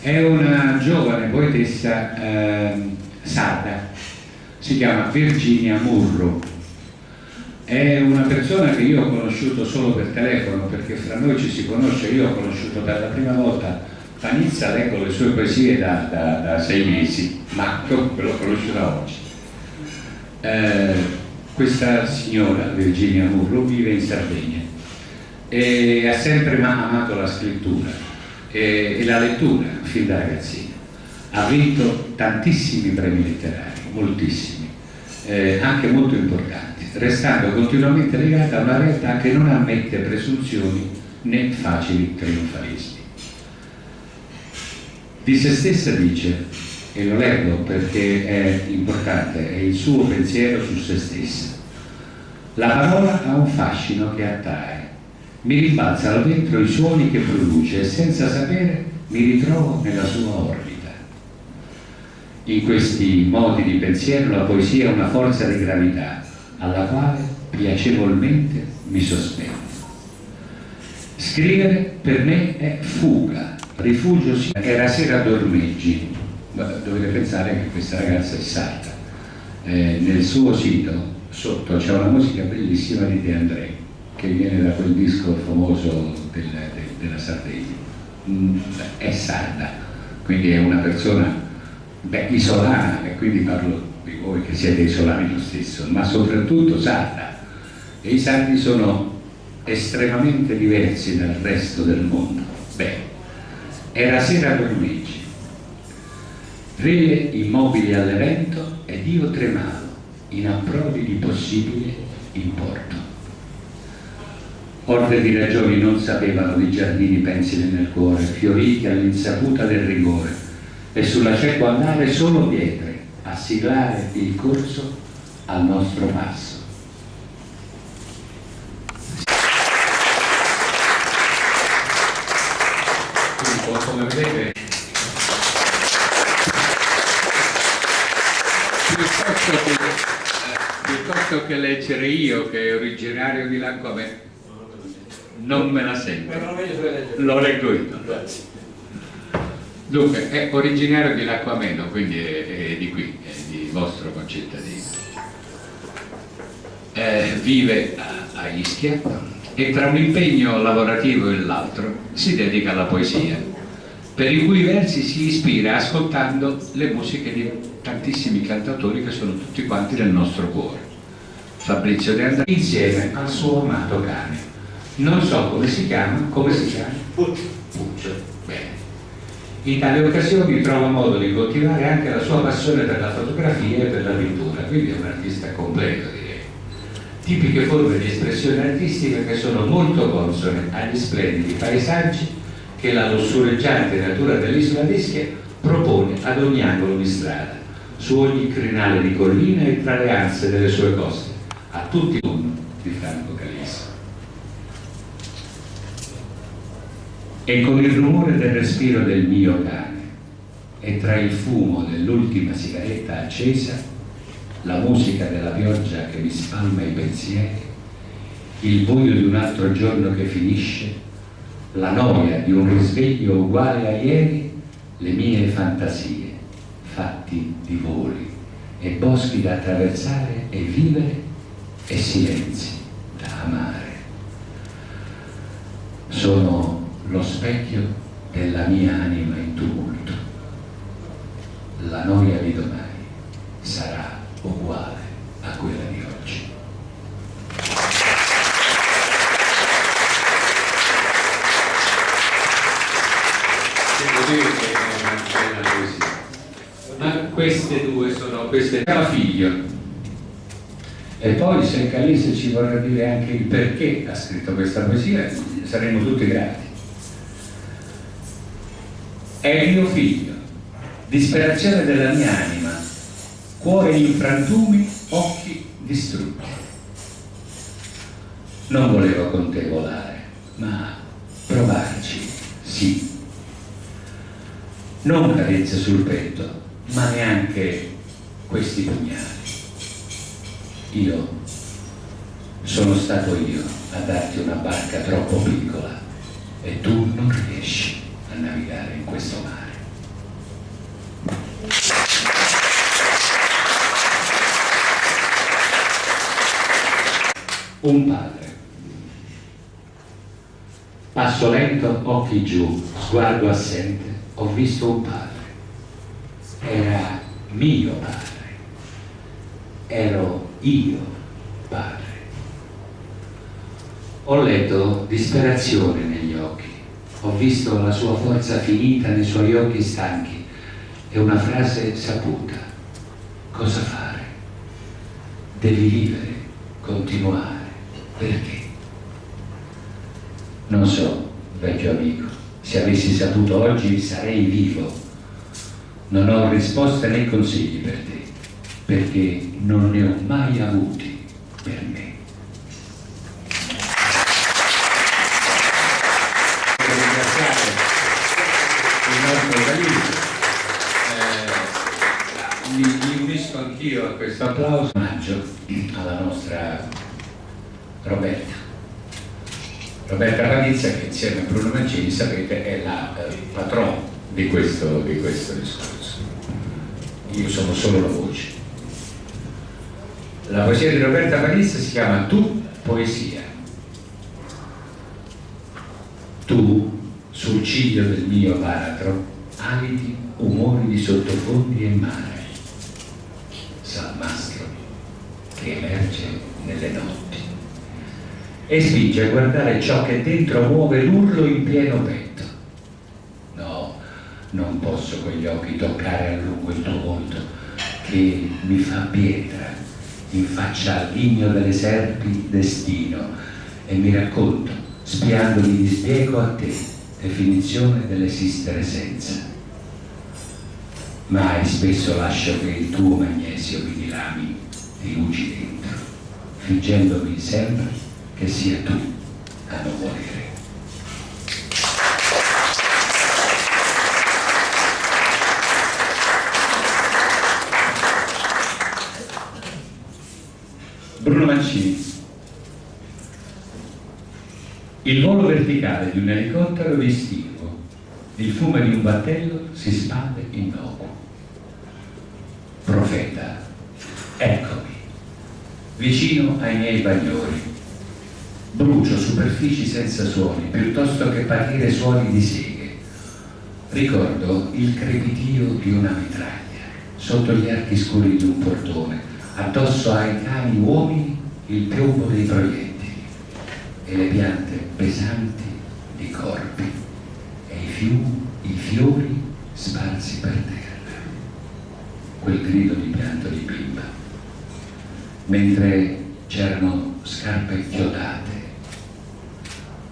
è una giovane poetessa eh, sarda. Si chiama Virginia Murro. È una persona che io ho conosciuto solo per telefono perché fra noi ci si conosce. Io ho conosciuto per la prima volta Panizza leggo le sue poesie da, da, da sei mesi ma l'ho conosciuta oggi. Eh, questa signora Virginia Murro vive in Sardegna e ha sempre amato la scrittura e, e la lettura fin da ragazzino. Ha vinto tantissimi premi letterari, moltissimi, eh, anche molto importanti, restando continuamente legata a una realtà che non ammette presunzioni né facili trionfalismi. Di se stessa dice, e lo leggo perché è importante, è il suo pensiero su se stessa, la parola ha un fascino che attrae, mi rimbalzano dentro i suoni che produce e senza sapere mi ritrovo nella sua orbita. In questi modi di pensiero la poesia è una forza di gravità alla quale piacevolmente mi sospendo. Scrivere per me è fuga, rifugio sì, che la sera dormeggi. Dovete pensare che questa ragazza è sarda. Eh, nel suo sito sotto c'è una musica bellissima di De André che viene da quel disco famoso del, de, della Sardegna. Mm, è sarda, quindi è una persona beh, isolana, e quindi parlo di voi che siete isolani lo stesso, ma soprattutto sarda. E i sardi sono estremamente diversi dal resto del mondo. Beh, era sera per Luigi. Rele immobili all'evento ed io tremavo, in approdi di possibile importo. Orde di ragioni non sapevano di giardini pensili nel cuore, fioriti all'insaputa del rigore, e sulla cieco andare solo pietre a siglare il corso al nostro passo. Come vedete, piuttosto che, eh, piuttosto che leggere io, che è originario di Lancome, non me la sento. Lo leggo io. Dunque, è originario di Lacquameno, quindi è, è di qui, è di vostro concittadino. Eh, vive a, a Ischia e tra un impegno lavorativo e l'altro si dedica alla poesia, per i cui versi si ispira ascoltando le musiche di tantissimi cantautori che sono tutti quanti nel nostro cuore. Fabrizio De André insieme al suo amato cane. Non so come si chiama, come si chiama? Puccio. Bene. In tali occasioni trova modo di coltivare anche la sua passione per la fotografia e per la pittura, quindi è un artista completo direi. Tipiche forme di espressione artistica che sono molto consone agli splendidi paesaggi che la lussureggiante natura dell'isola d'Ischia propone ad ogni angolo di strada, su ogni crinale di collina e tra le anse delle sue coste, a tutti uno di Franco E con il rumore del respiro del mio cane e tra il fumo dell'ultima sigaretta accesa, la musica della pioggia che mi spalma i pensieri, il buio di un altro giorno che finisce, la noia di un risveglio uguale a ieri, le mie fantasie, fatti di voli e boschi da attraversare e vivere e silenzi da amare. Sono lo specchio della mia anima in tumulto. La noia di domani sarà uguale a quella di oggi. Devo dire che è una bella poesia. Ma queste due sono queste era figlio. E poi se Calise ci vorrà dire anche il perché ha scritto questa poesia, saremo tutti grati. È mio figlio, disperazione della mia anima, cuore in frantumi, occhi distrutti. Non volevo con te volare, ma provarci, sì. Non carezze sul petto, ma neanche questi pugnali. Io sono stato io a darti una barca troppo piccola e tu non riesci navigare in questo mare. Un padre. Passo lento, occhi giù, sguardo assente, ho visto un padre. Era mio padre. Ero io padre. Ho letto disperazione negli occhi, ho visto la sua forza finita nei suoi occhi stanchi e una frase saputa. Cosa fare? Devi vivere, continuare. Perché? Non so, vecchio amico, se avessi saputo oggi sarei vivo. Non ho risposte né consigli per te, perché non ne ho mai avuti per me. Voglio ringraziare il nostro Galileo. Eh, mi, mi anch'io a questo applauso. Omaggio alla nostra Roberta. Roberta Panizza che insieme a Bruno Mancini sapete è la eh, patrona di questo, di questo discorso. Io sono solo la voce. La poesia di Roberta Panizza si chiama Tu poesia. Tu, sul ciglio del mio baratro, aliti umori di sottofondi e mare, salmastro che emerge nelle notti e spinge a guardare ciò che dentro muove l'urlo in pieno petto. No, non posso con gli occhi toccare a lungo il tuo volto, che mi fa pietra, in faccia al ghigno delle serpi destino, e mi racconto, spiando di dispiego a te, definizione dell'esistere senza. Mai spesso lascio che il tuo magnesio mi dilami di luci dentro, fingendomi sempre che sia tu a non morire. Bruno Mancini. Il volo verticale di un elicottero è distinguo, il fumo di un battello si spande innocuo. Profeta, vicino ai miei bagliori, brucio superfici senza suoni, piuttosto che partire suoni di seghe. Ricordo il crepitio di una mitraglia, sotto gli archi scuri di un portone, addosso ai cani uomini il piombo dei proiettili e le piante pesanti di corpi e i fiumi, i fiori sparsi per terra. Quel grido di pianto di bimba, mentre c'erano scarpe chiodate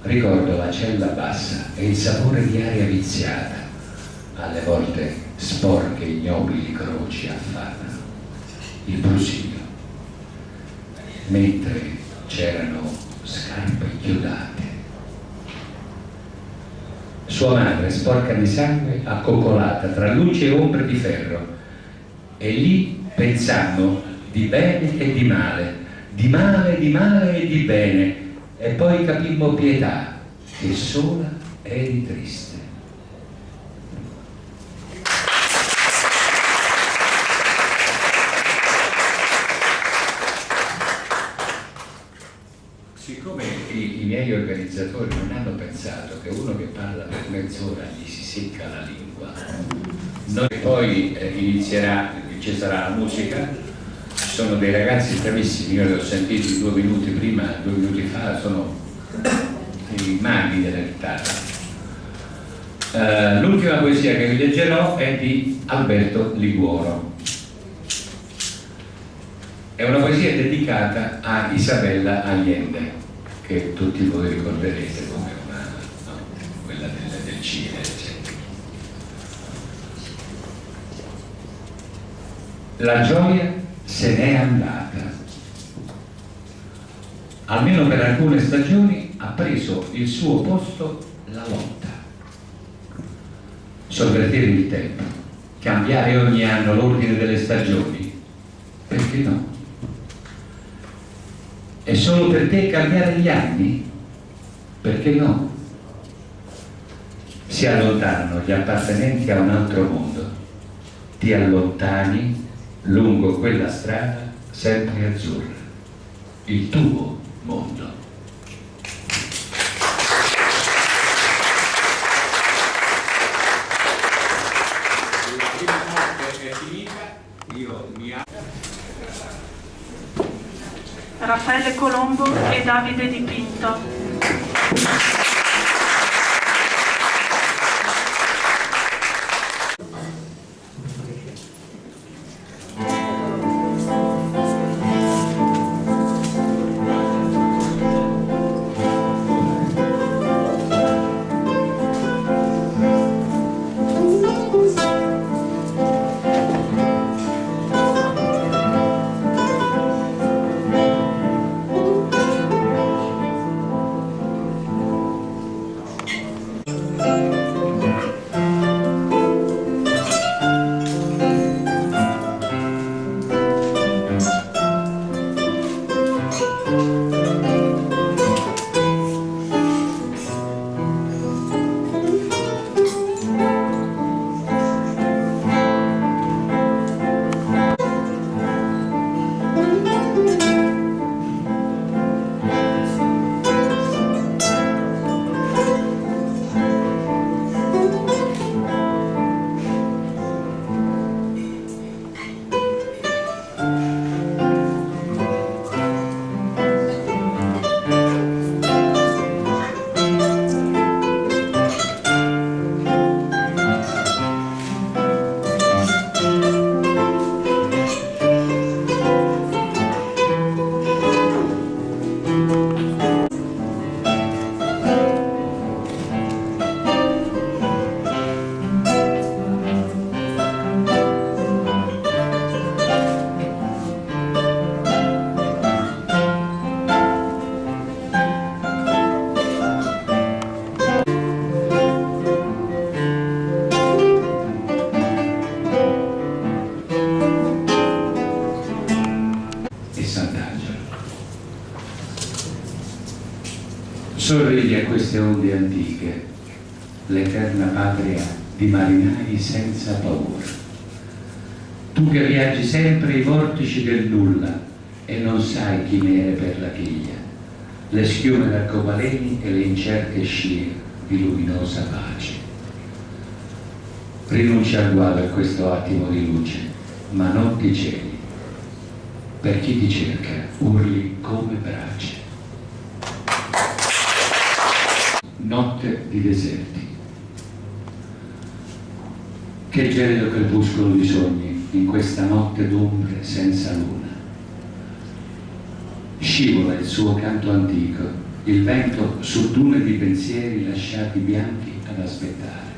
Ricordo la cella bassa e il sapore di aria viziata, alle volte sporche ignobili croci affannano, il brusio, mentre c'erano scarpe chiodate. Sua madre, sporca di sangue, accoccolata tra luce e ombre di ferro, e lì pensando di bene e di male, di male, di male e di bene, e poi capimmo pietà, che sola eri triste. Siccome i, miei organizzatori non hanno pensato che uno che parla per mezz'ora gli si secca la lingua, noi poi eh, inizierà, ci sarà la musica, sono dei ragazzi bravissimi, io li ho sentiti due minuti prima, due minuti fa, sono i maghi della chitarra. Uh, L'ultima poesia che vi leggerò è di Alberto Liguoro. È una poesia dedicata a Isabella Allende, che tutti voi ricorderete come una, no? quella del, del Cile. La gioia se n'è andata. Almeno per alcune stagioni ha preso il suo posto la lotta. Sovvertire il tempo, cambiare ogni anno l'ordine delle stagioni, perché no? E solo per te cambiare gli anni? Perché no? Si allontanano gli appartenenti a un altro mondo, ti allontani lungo quella strada sempre azzurra, il tuo mondo. Raffaele Colombo e Davide Dipinto. Sorridi a queste onde antiche, l'eterna patria di marinai senza paura. Tu che viaggi sempre ai vortici del nulla e non sai chi nere per la chiglia, le schiume d'arcobaleni e le incerte scie di luminosa pace. Rinuncia al guado a questo attimo di luce, ma non ti celi. Per chi ti cerca, urli come brace. Notte di deserti. Che gelido crepuscolo di sogni in questa notte d'ombre senza luna. Scivola il suo canto antico, il vento su dune di pensieri lasciati bianchi ad aspettare.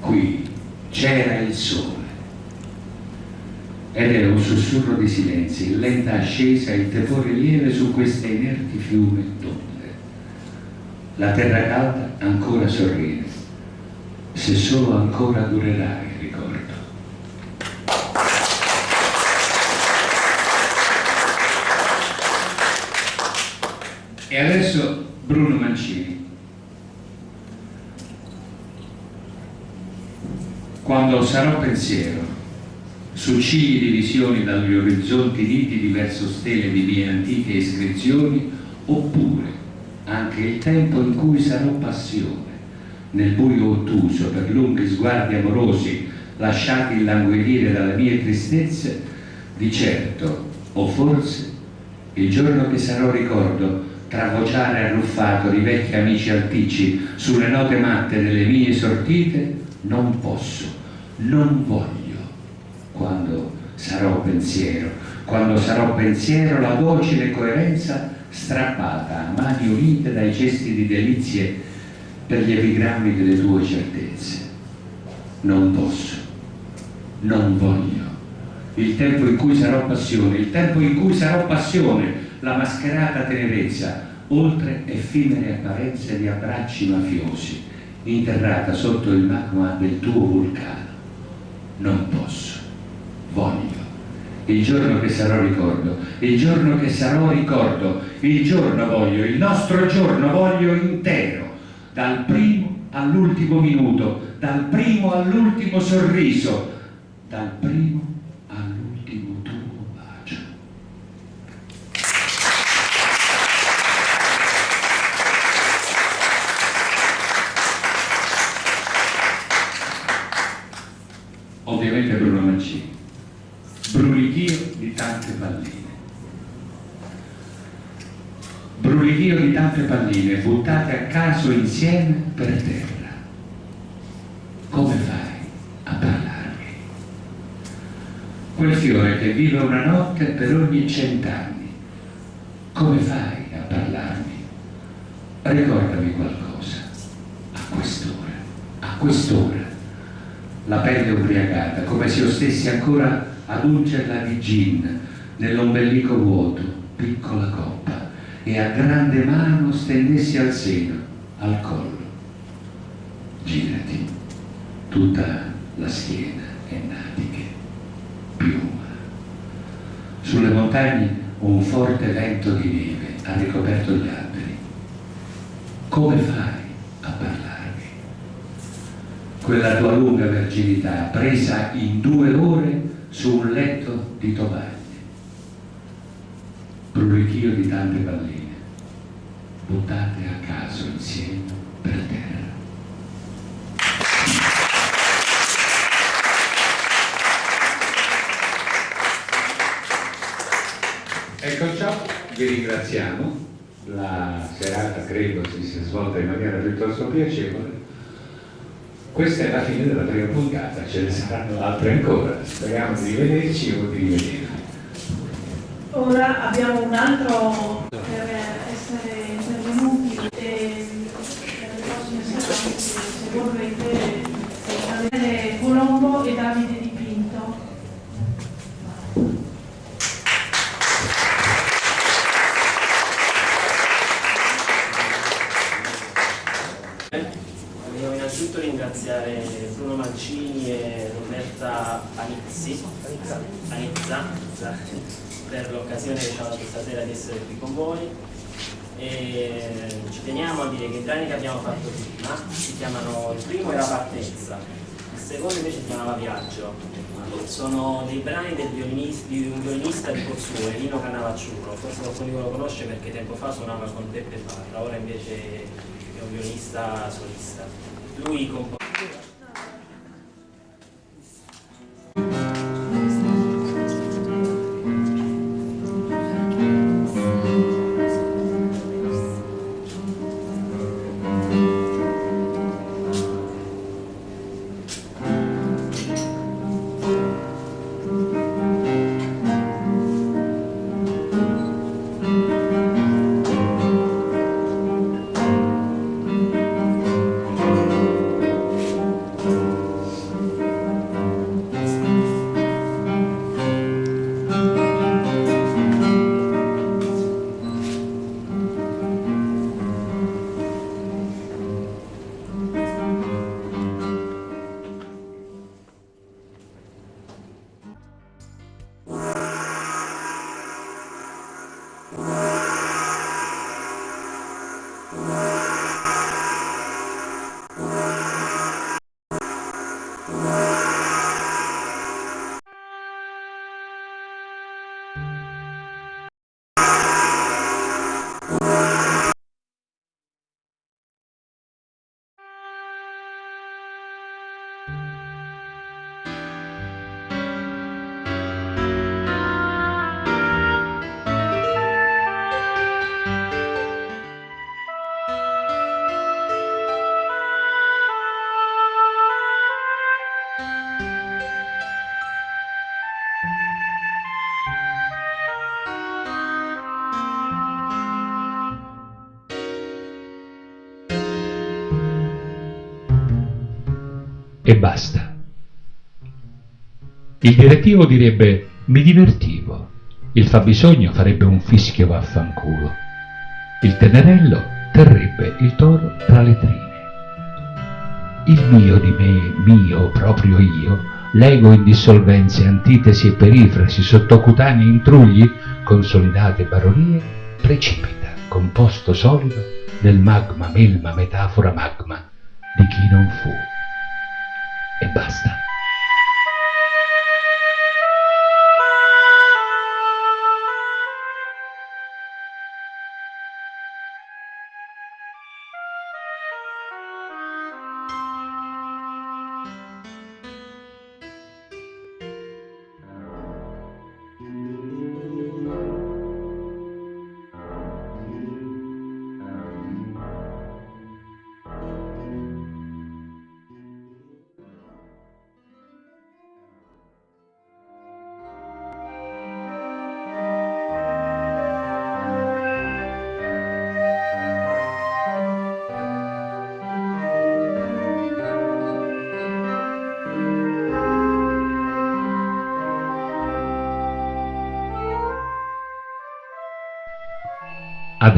Qui c'era il sole ed era un sussurro di silenzi, lenta ascesa, il tepore lieve su queste inerti fiume d'onde. La terra calda ancora sorride, se solo ancora durerà il ricordo. E adesso Bruno Mancini. Quando sarò pensiero, su cigli di visioni dagli orizzonti nitidi verso stelle di mie antiche iscrizioni, oppure anche il tempo in cui sarò passione, nel buio ottuso per lunghi sguardi amorosi lasciati illanguidire dalle mie tristezze, di certo, o forse, il giorno che sarò ricordo tra vociare arruffato di vecchi amici alticci sulle note matte delle mie sortite, non posso, non voglio, quando sarò pensiero, quando sarò pensiero la docile coerenza strappata a mani unite dai gesti di delizie per gli epigrammi delle tue certezze. Non posso, non voglio. Il tempo in cui sarò passione, il tempo in cui sarò passione, la mascherata tenerezza, oltre effimere apparenze di abbracci mafiosi, interrata sotto il magma del tuo vulcano. Non posso, voglio. Il giorno che sarò ricordo, il giorno che sarò ricordo, il giorno voglio, il nostro giorno voglio intero, dal primo all'ultimo minuto, dal primo all'ultimo sorriso, dal primo all'ultimo tuo bacio. Ovviamente Bruno Mancini, brulichio di tante palline. Brulichio di tante palline buttate a caso insieme per terra. Come fai a parlarmi? Quel fiore che vive una notte per ogni cent'anni. Come fai a parlarmi? Ricordami qualcosa. A quest'ora, a quest'ora. La pelle ubriacata, come se io stessi ancora ad ungerla di gin nell'ombelico vuoto, piccola coppa, e a grande mano stendessi al seno, al collo. Girati, tutta la schiena è natiche, piuma. Sulle montagne un forte vento di neve ha ricoperto gli alberi. Come fai a parlarmi? Quella tua lunga verginità presa in due ore su un letto di tovaglie, brulichio di tante palline, buttate a caso insieme per terra. Ecco ciò, vi ringraziamo, la serata credo si sia svolta in maniera piuttosto piacevole. Questa è la fine della prima puntata, ce ne saranno altre ancora, speriamo di rivederci o di rivedere. Ora abbiamo un altro per essere intervenuti e per le prossime serate, se vorrete, Daniele Colombo e Davide Di Pinto. Volevo innanzitutto ringraziare Bruno Mancini e Roberta Anizzi, Anizza, per l'occasione che ci ha dato stasera di essere qui con voi. E ci teniamo a dire che i brani che abbiamo fatto prima si chiamano, il primo era Partenza, il secondo invece si chiamava Viaggio. Sono dei brani del violinista, di un violinista di Pozzuoli, Lino Canavacciulo, forse qualcuno lo conosce perché tempo fa suonava con Peppe Parra, ora invece è un violinista solista. Lui compone e basta. Il direttivo direbbe mi divertivo, il fabbisogno farebbe un fischio vaffanculo, il tenerello terrebbe il toro tra le trine. Il mio di me, mio, proprio io, l'ego in dissolvenze, antitesi e perifrasi, sottocutanei intrugli, consolidate baronie, precipita, composto solido, nel magma, melma, metafora, magma di chi non fu e basta.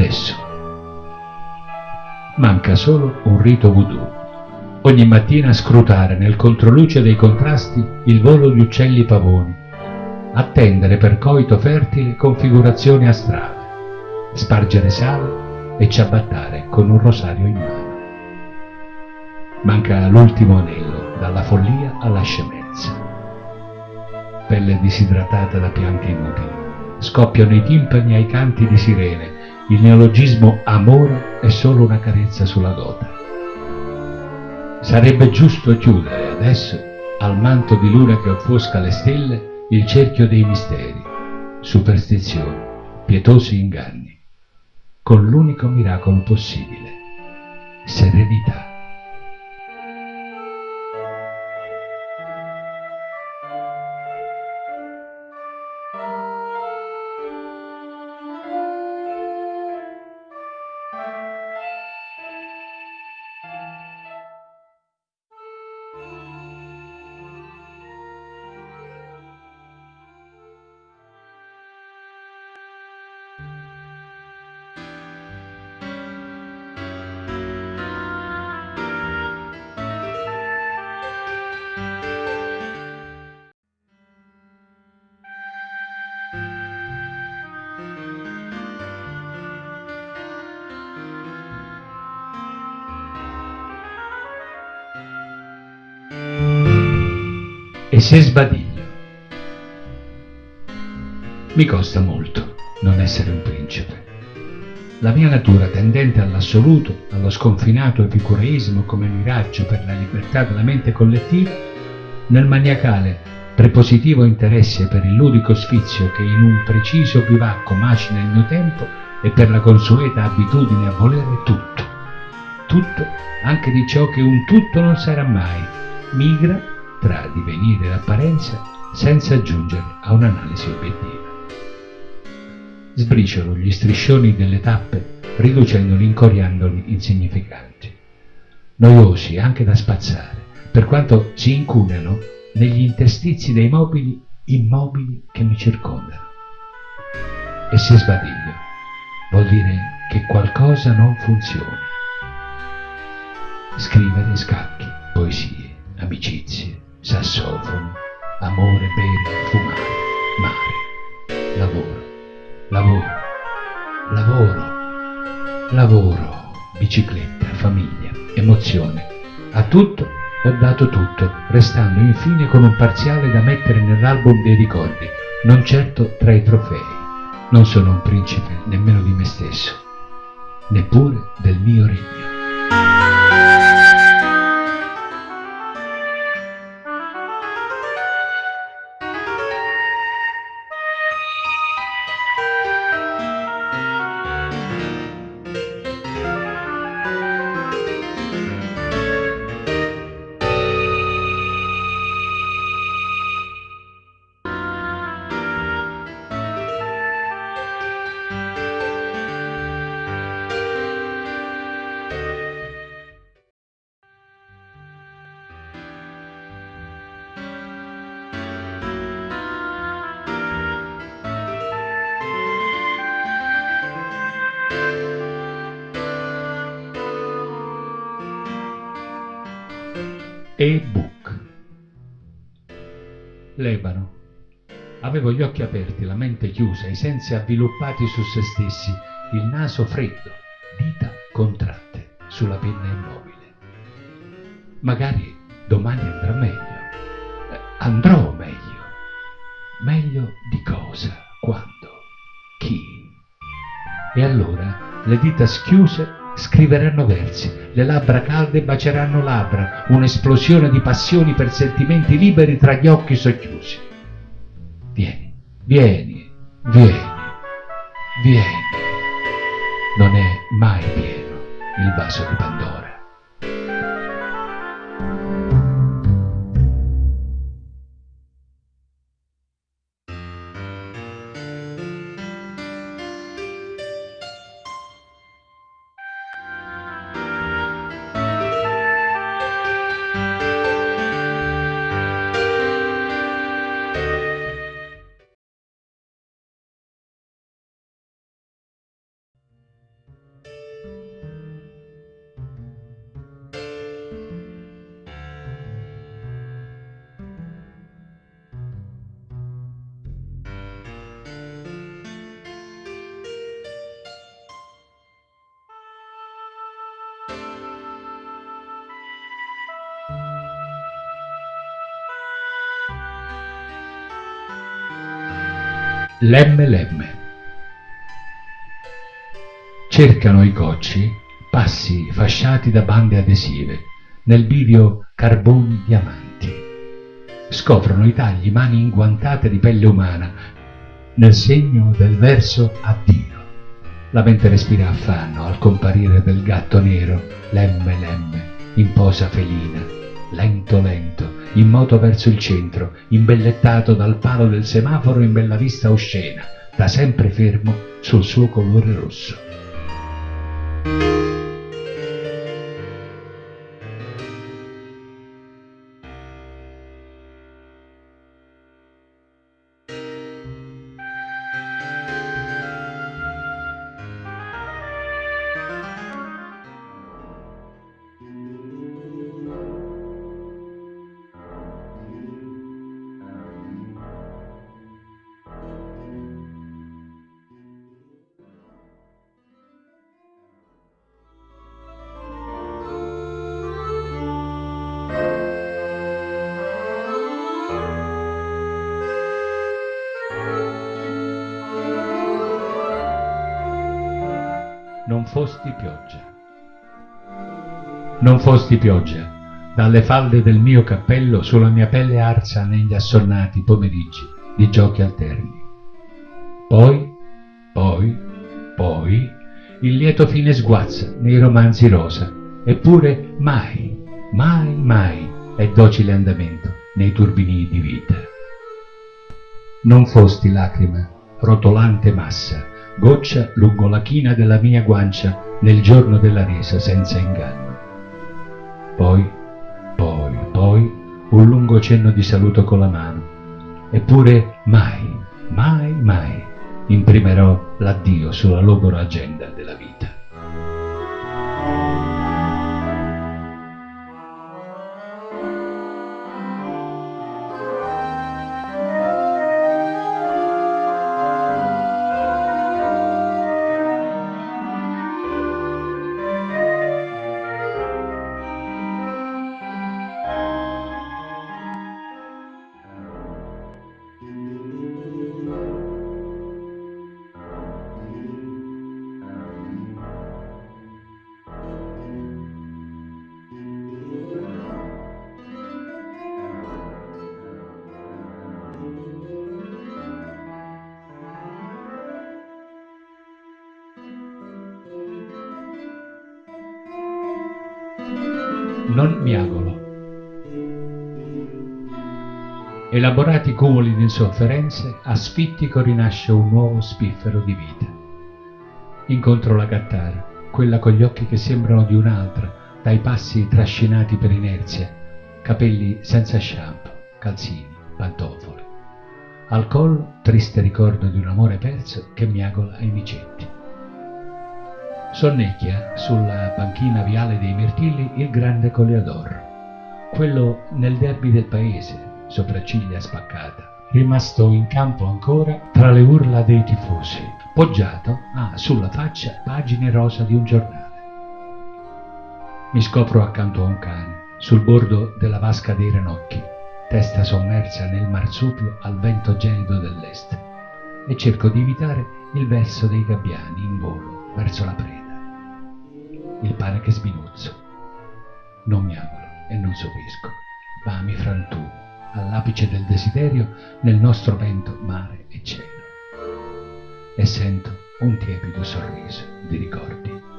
Adesso. Manca solo un rito voodoo. Ogni mattina scrutare nel controluce dei contrasti il volo di uccelli pavoni, attendere per coito fertile configurazioni astrali, spargere sale e ciabattare con un rosario in mano. Manca l'ultimo anello, dalla follia alla scemenza. Pelle disidratata da pianti inutili, scoppiano i timpani ai canti di sirene, il neologismo amore è solo una carezza sulla gota. Sarebbe giusto chiudere adesso, al manto di luna che offusca le stelle, il cerchio dei misteri, superstizioni, pietosi inganni, con l'unico miracolo possibile, serenità. Se sbadiglio. Mi costa molto non essere un principe. La mia natura tendente all'assoluto, allo sconfinato epicureismo come miraggio per la libertà della mente collettiva, nel maniacale prepositivo interesse per il ludico sfizio che in un preciso bivacco macina il mio tempo e per la consueta abitudine a volere tutto. Tutto, anche di ciò che un tutto non sarà mai, migra tra divenire e apparenza senza giungere a un'analisi obiettiva. Sbriciolo gli striscioni delle tappe riducendoli, incoriandoli insignificanti, noiosi anche da spazzare, per quanto si incunano negli interstizi dei mobili immobili che mi circondano. E se sbadiglio, vuol dire che qualcosa non funziona. Scrivere scacchi, poesie, amicizie, sassofono, amore, bere, fumare, mare, lavoro, lavoro, lavoro, lavoro, bicicletta, famiglia, emozione, a tutto ho dato tutto, restando infine con un parziale da mettere nell'album dei ricordi, non certo tra i trofei. Non sono un principe nemmeno di me stesso, neppure del mio regno. Avevo gli occhi aperti, la mente chiusa, i sensi avviluppati su se stessi, il naso freddo, dita contratte sulla penna immobile. Magari domani andrà meglio. Eh, Andrò meglio. Meglio di cosa? Quando? Chi? E allora le dita schiuse scriveranno versi, le labbra calde baceranno labbra, un'esplosione di passioni per sentimenti liberi tra gli occhi socchiusi. Vieni, vieni, vieni, vieni. Non è mai pieno il vaso di Pandora. Lemme lemme. Cercano i cocci passi fasciati da bande adesive nel bivio carboni diamanti. Scoprono i tagli mani inguantate di pelle umana nel segno del verso addio. La mente respira affanno al comparire del gatto nero, lemme lemme, in posa felina, lento lento, in moto verso il centro, imbellettato dal palo del semaforo in bella vista oscena, da sempre fermo sul suo colore rosso. Fosti pioggia. Non fosti pioggia, dalle falde del mio cappello sulla mia pelle arsa negli assonnati pomeriggi di giochi alterni. Poi, poi, poi, il lieto fine sguazza nei romanzi rosa, eppure mai, mai, mai è docile andamento nei turbini di vita. Non fosti lacrima, rotolante massa, goccia lungo la china della mia guancia nel giorno della resa senza inganno. Poi, poi, poi, un lungo cenno di saluto con la mano. Eppure mai, mai, mai imprimerò l'addio sulla logora agenda della vita. Elaborati cumuli di insofferenze, a sfittico rinasce un nuovo spiffero di vita. Incontro la gattara, quella con gli occhi che sembrano di un'altra, dai passi trascinati per inerzia, capelli senza shampoo, calzini, pantofole. Al collo, triste ricordo di un amore perso che miagola ai micetti. Sonnecchia sulla panchina viale dei Mirtilli il grande Coleodoro, quello nel derby del paese, sopracciglia spaccata, rimasto in campo ancora tra le urla dei tifosi, poggiato ha sulla faccia pagine rosa di un giornale. Mi scopro accanto a un cane, sul bordo della vasca dei ranocchi, testa sommersa nel marsupio al vento gelido dell'est, e cerco di evitare il verso dei gabbiani in volo verso la preda il pane che sminuzzo. Non miagolo e non sopisco, ma mi frantumo all'apice del desiderio nel nostro vento mare e cielo. E sento un tiepido sorriso di ricordi.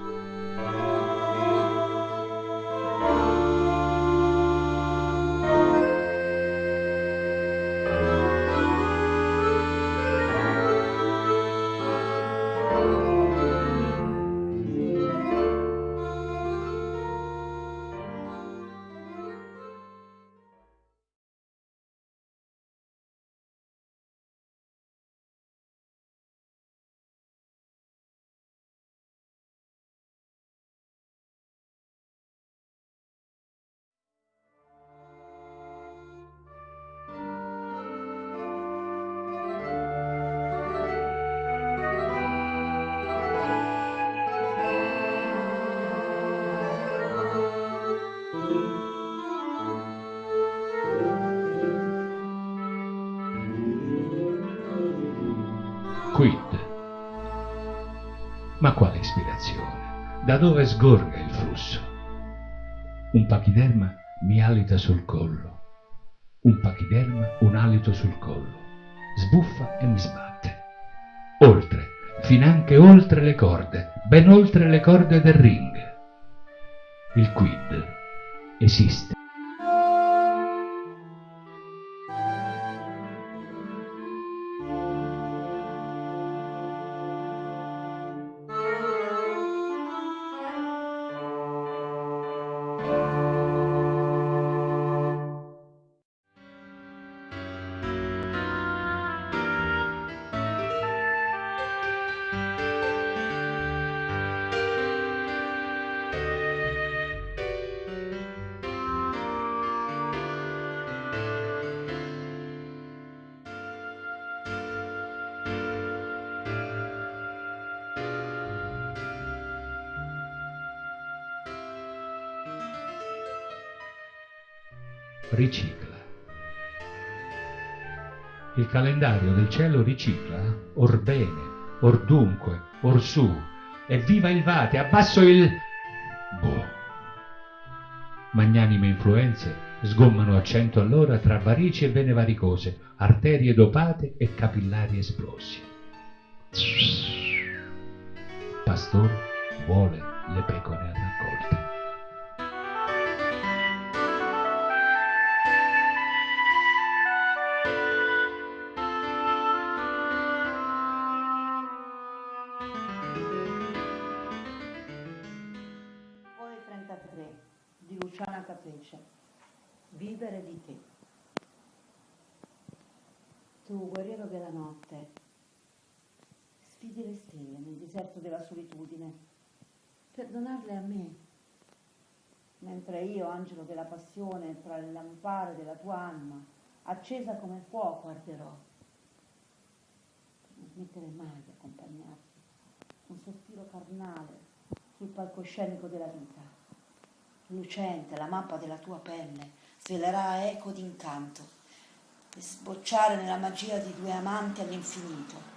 Dove sgorga il flusso? Un pachiderma mi alita sul collo. Un pachiderma un alito sul collo. Sbuffa e mi sbatte. Oltre, finanche oltre le corde, ben oltre le corde del ring. Il quid esiste. Il calendario del cielo ricicla, or bene, or dunque, or su, Evviva il Vate, abbasso il... Boh. Magnanime influenze sgommano a cento all'ora tra varici e vene varicose, arterie dopate e capillari esplosi. Pastore vuole le pecore a raccolta. Deserto della solitudine. Per donarle a me, mentre io, angelo della passione, tra le lampare della tua anima, accesa come fuoco, arderò, non smettere mai di accompagnarti, un sospiro carnale sul palcoscenico della vita. Lucente, la mappa della tua pelle svelerà eco d'incanto e sbocciare nella magia di due amanti all'infinito,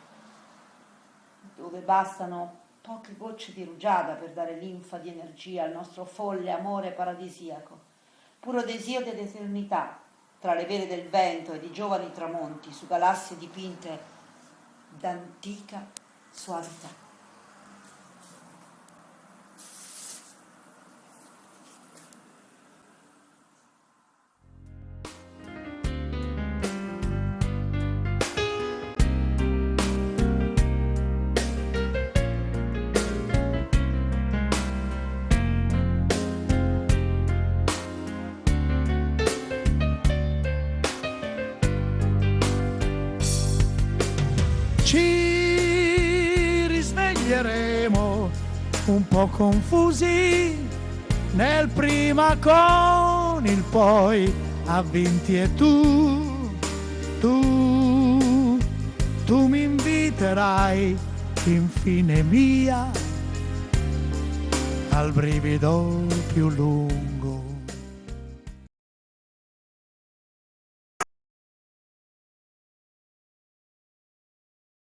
dove bastano poche gocce di rugiada per dare linfa di energia al nostro folle amore paradisiaco, puro desio dell'eternità, tra le vele del vento e di giovani tramonti su galassie dipinte d'antica suavità. Po' confusi. Nel prima con il poi avvinti e tu, tu, tu mi inviterai infine mia. Al brivido più lungo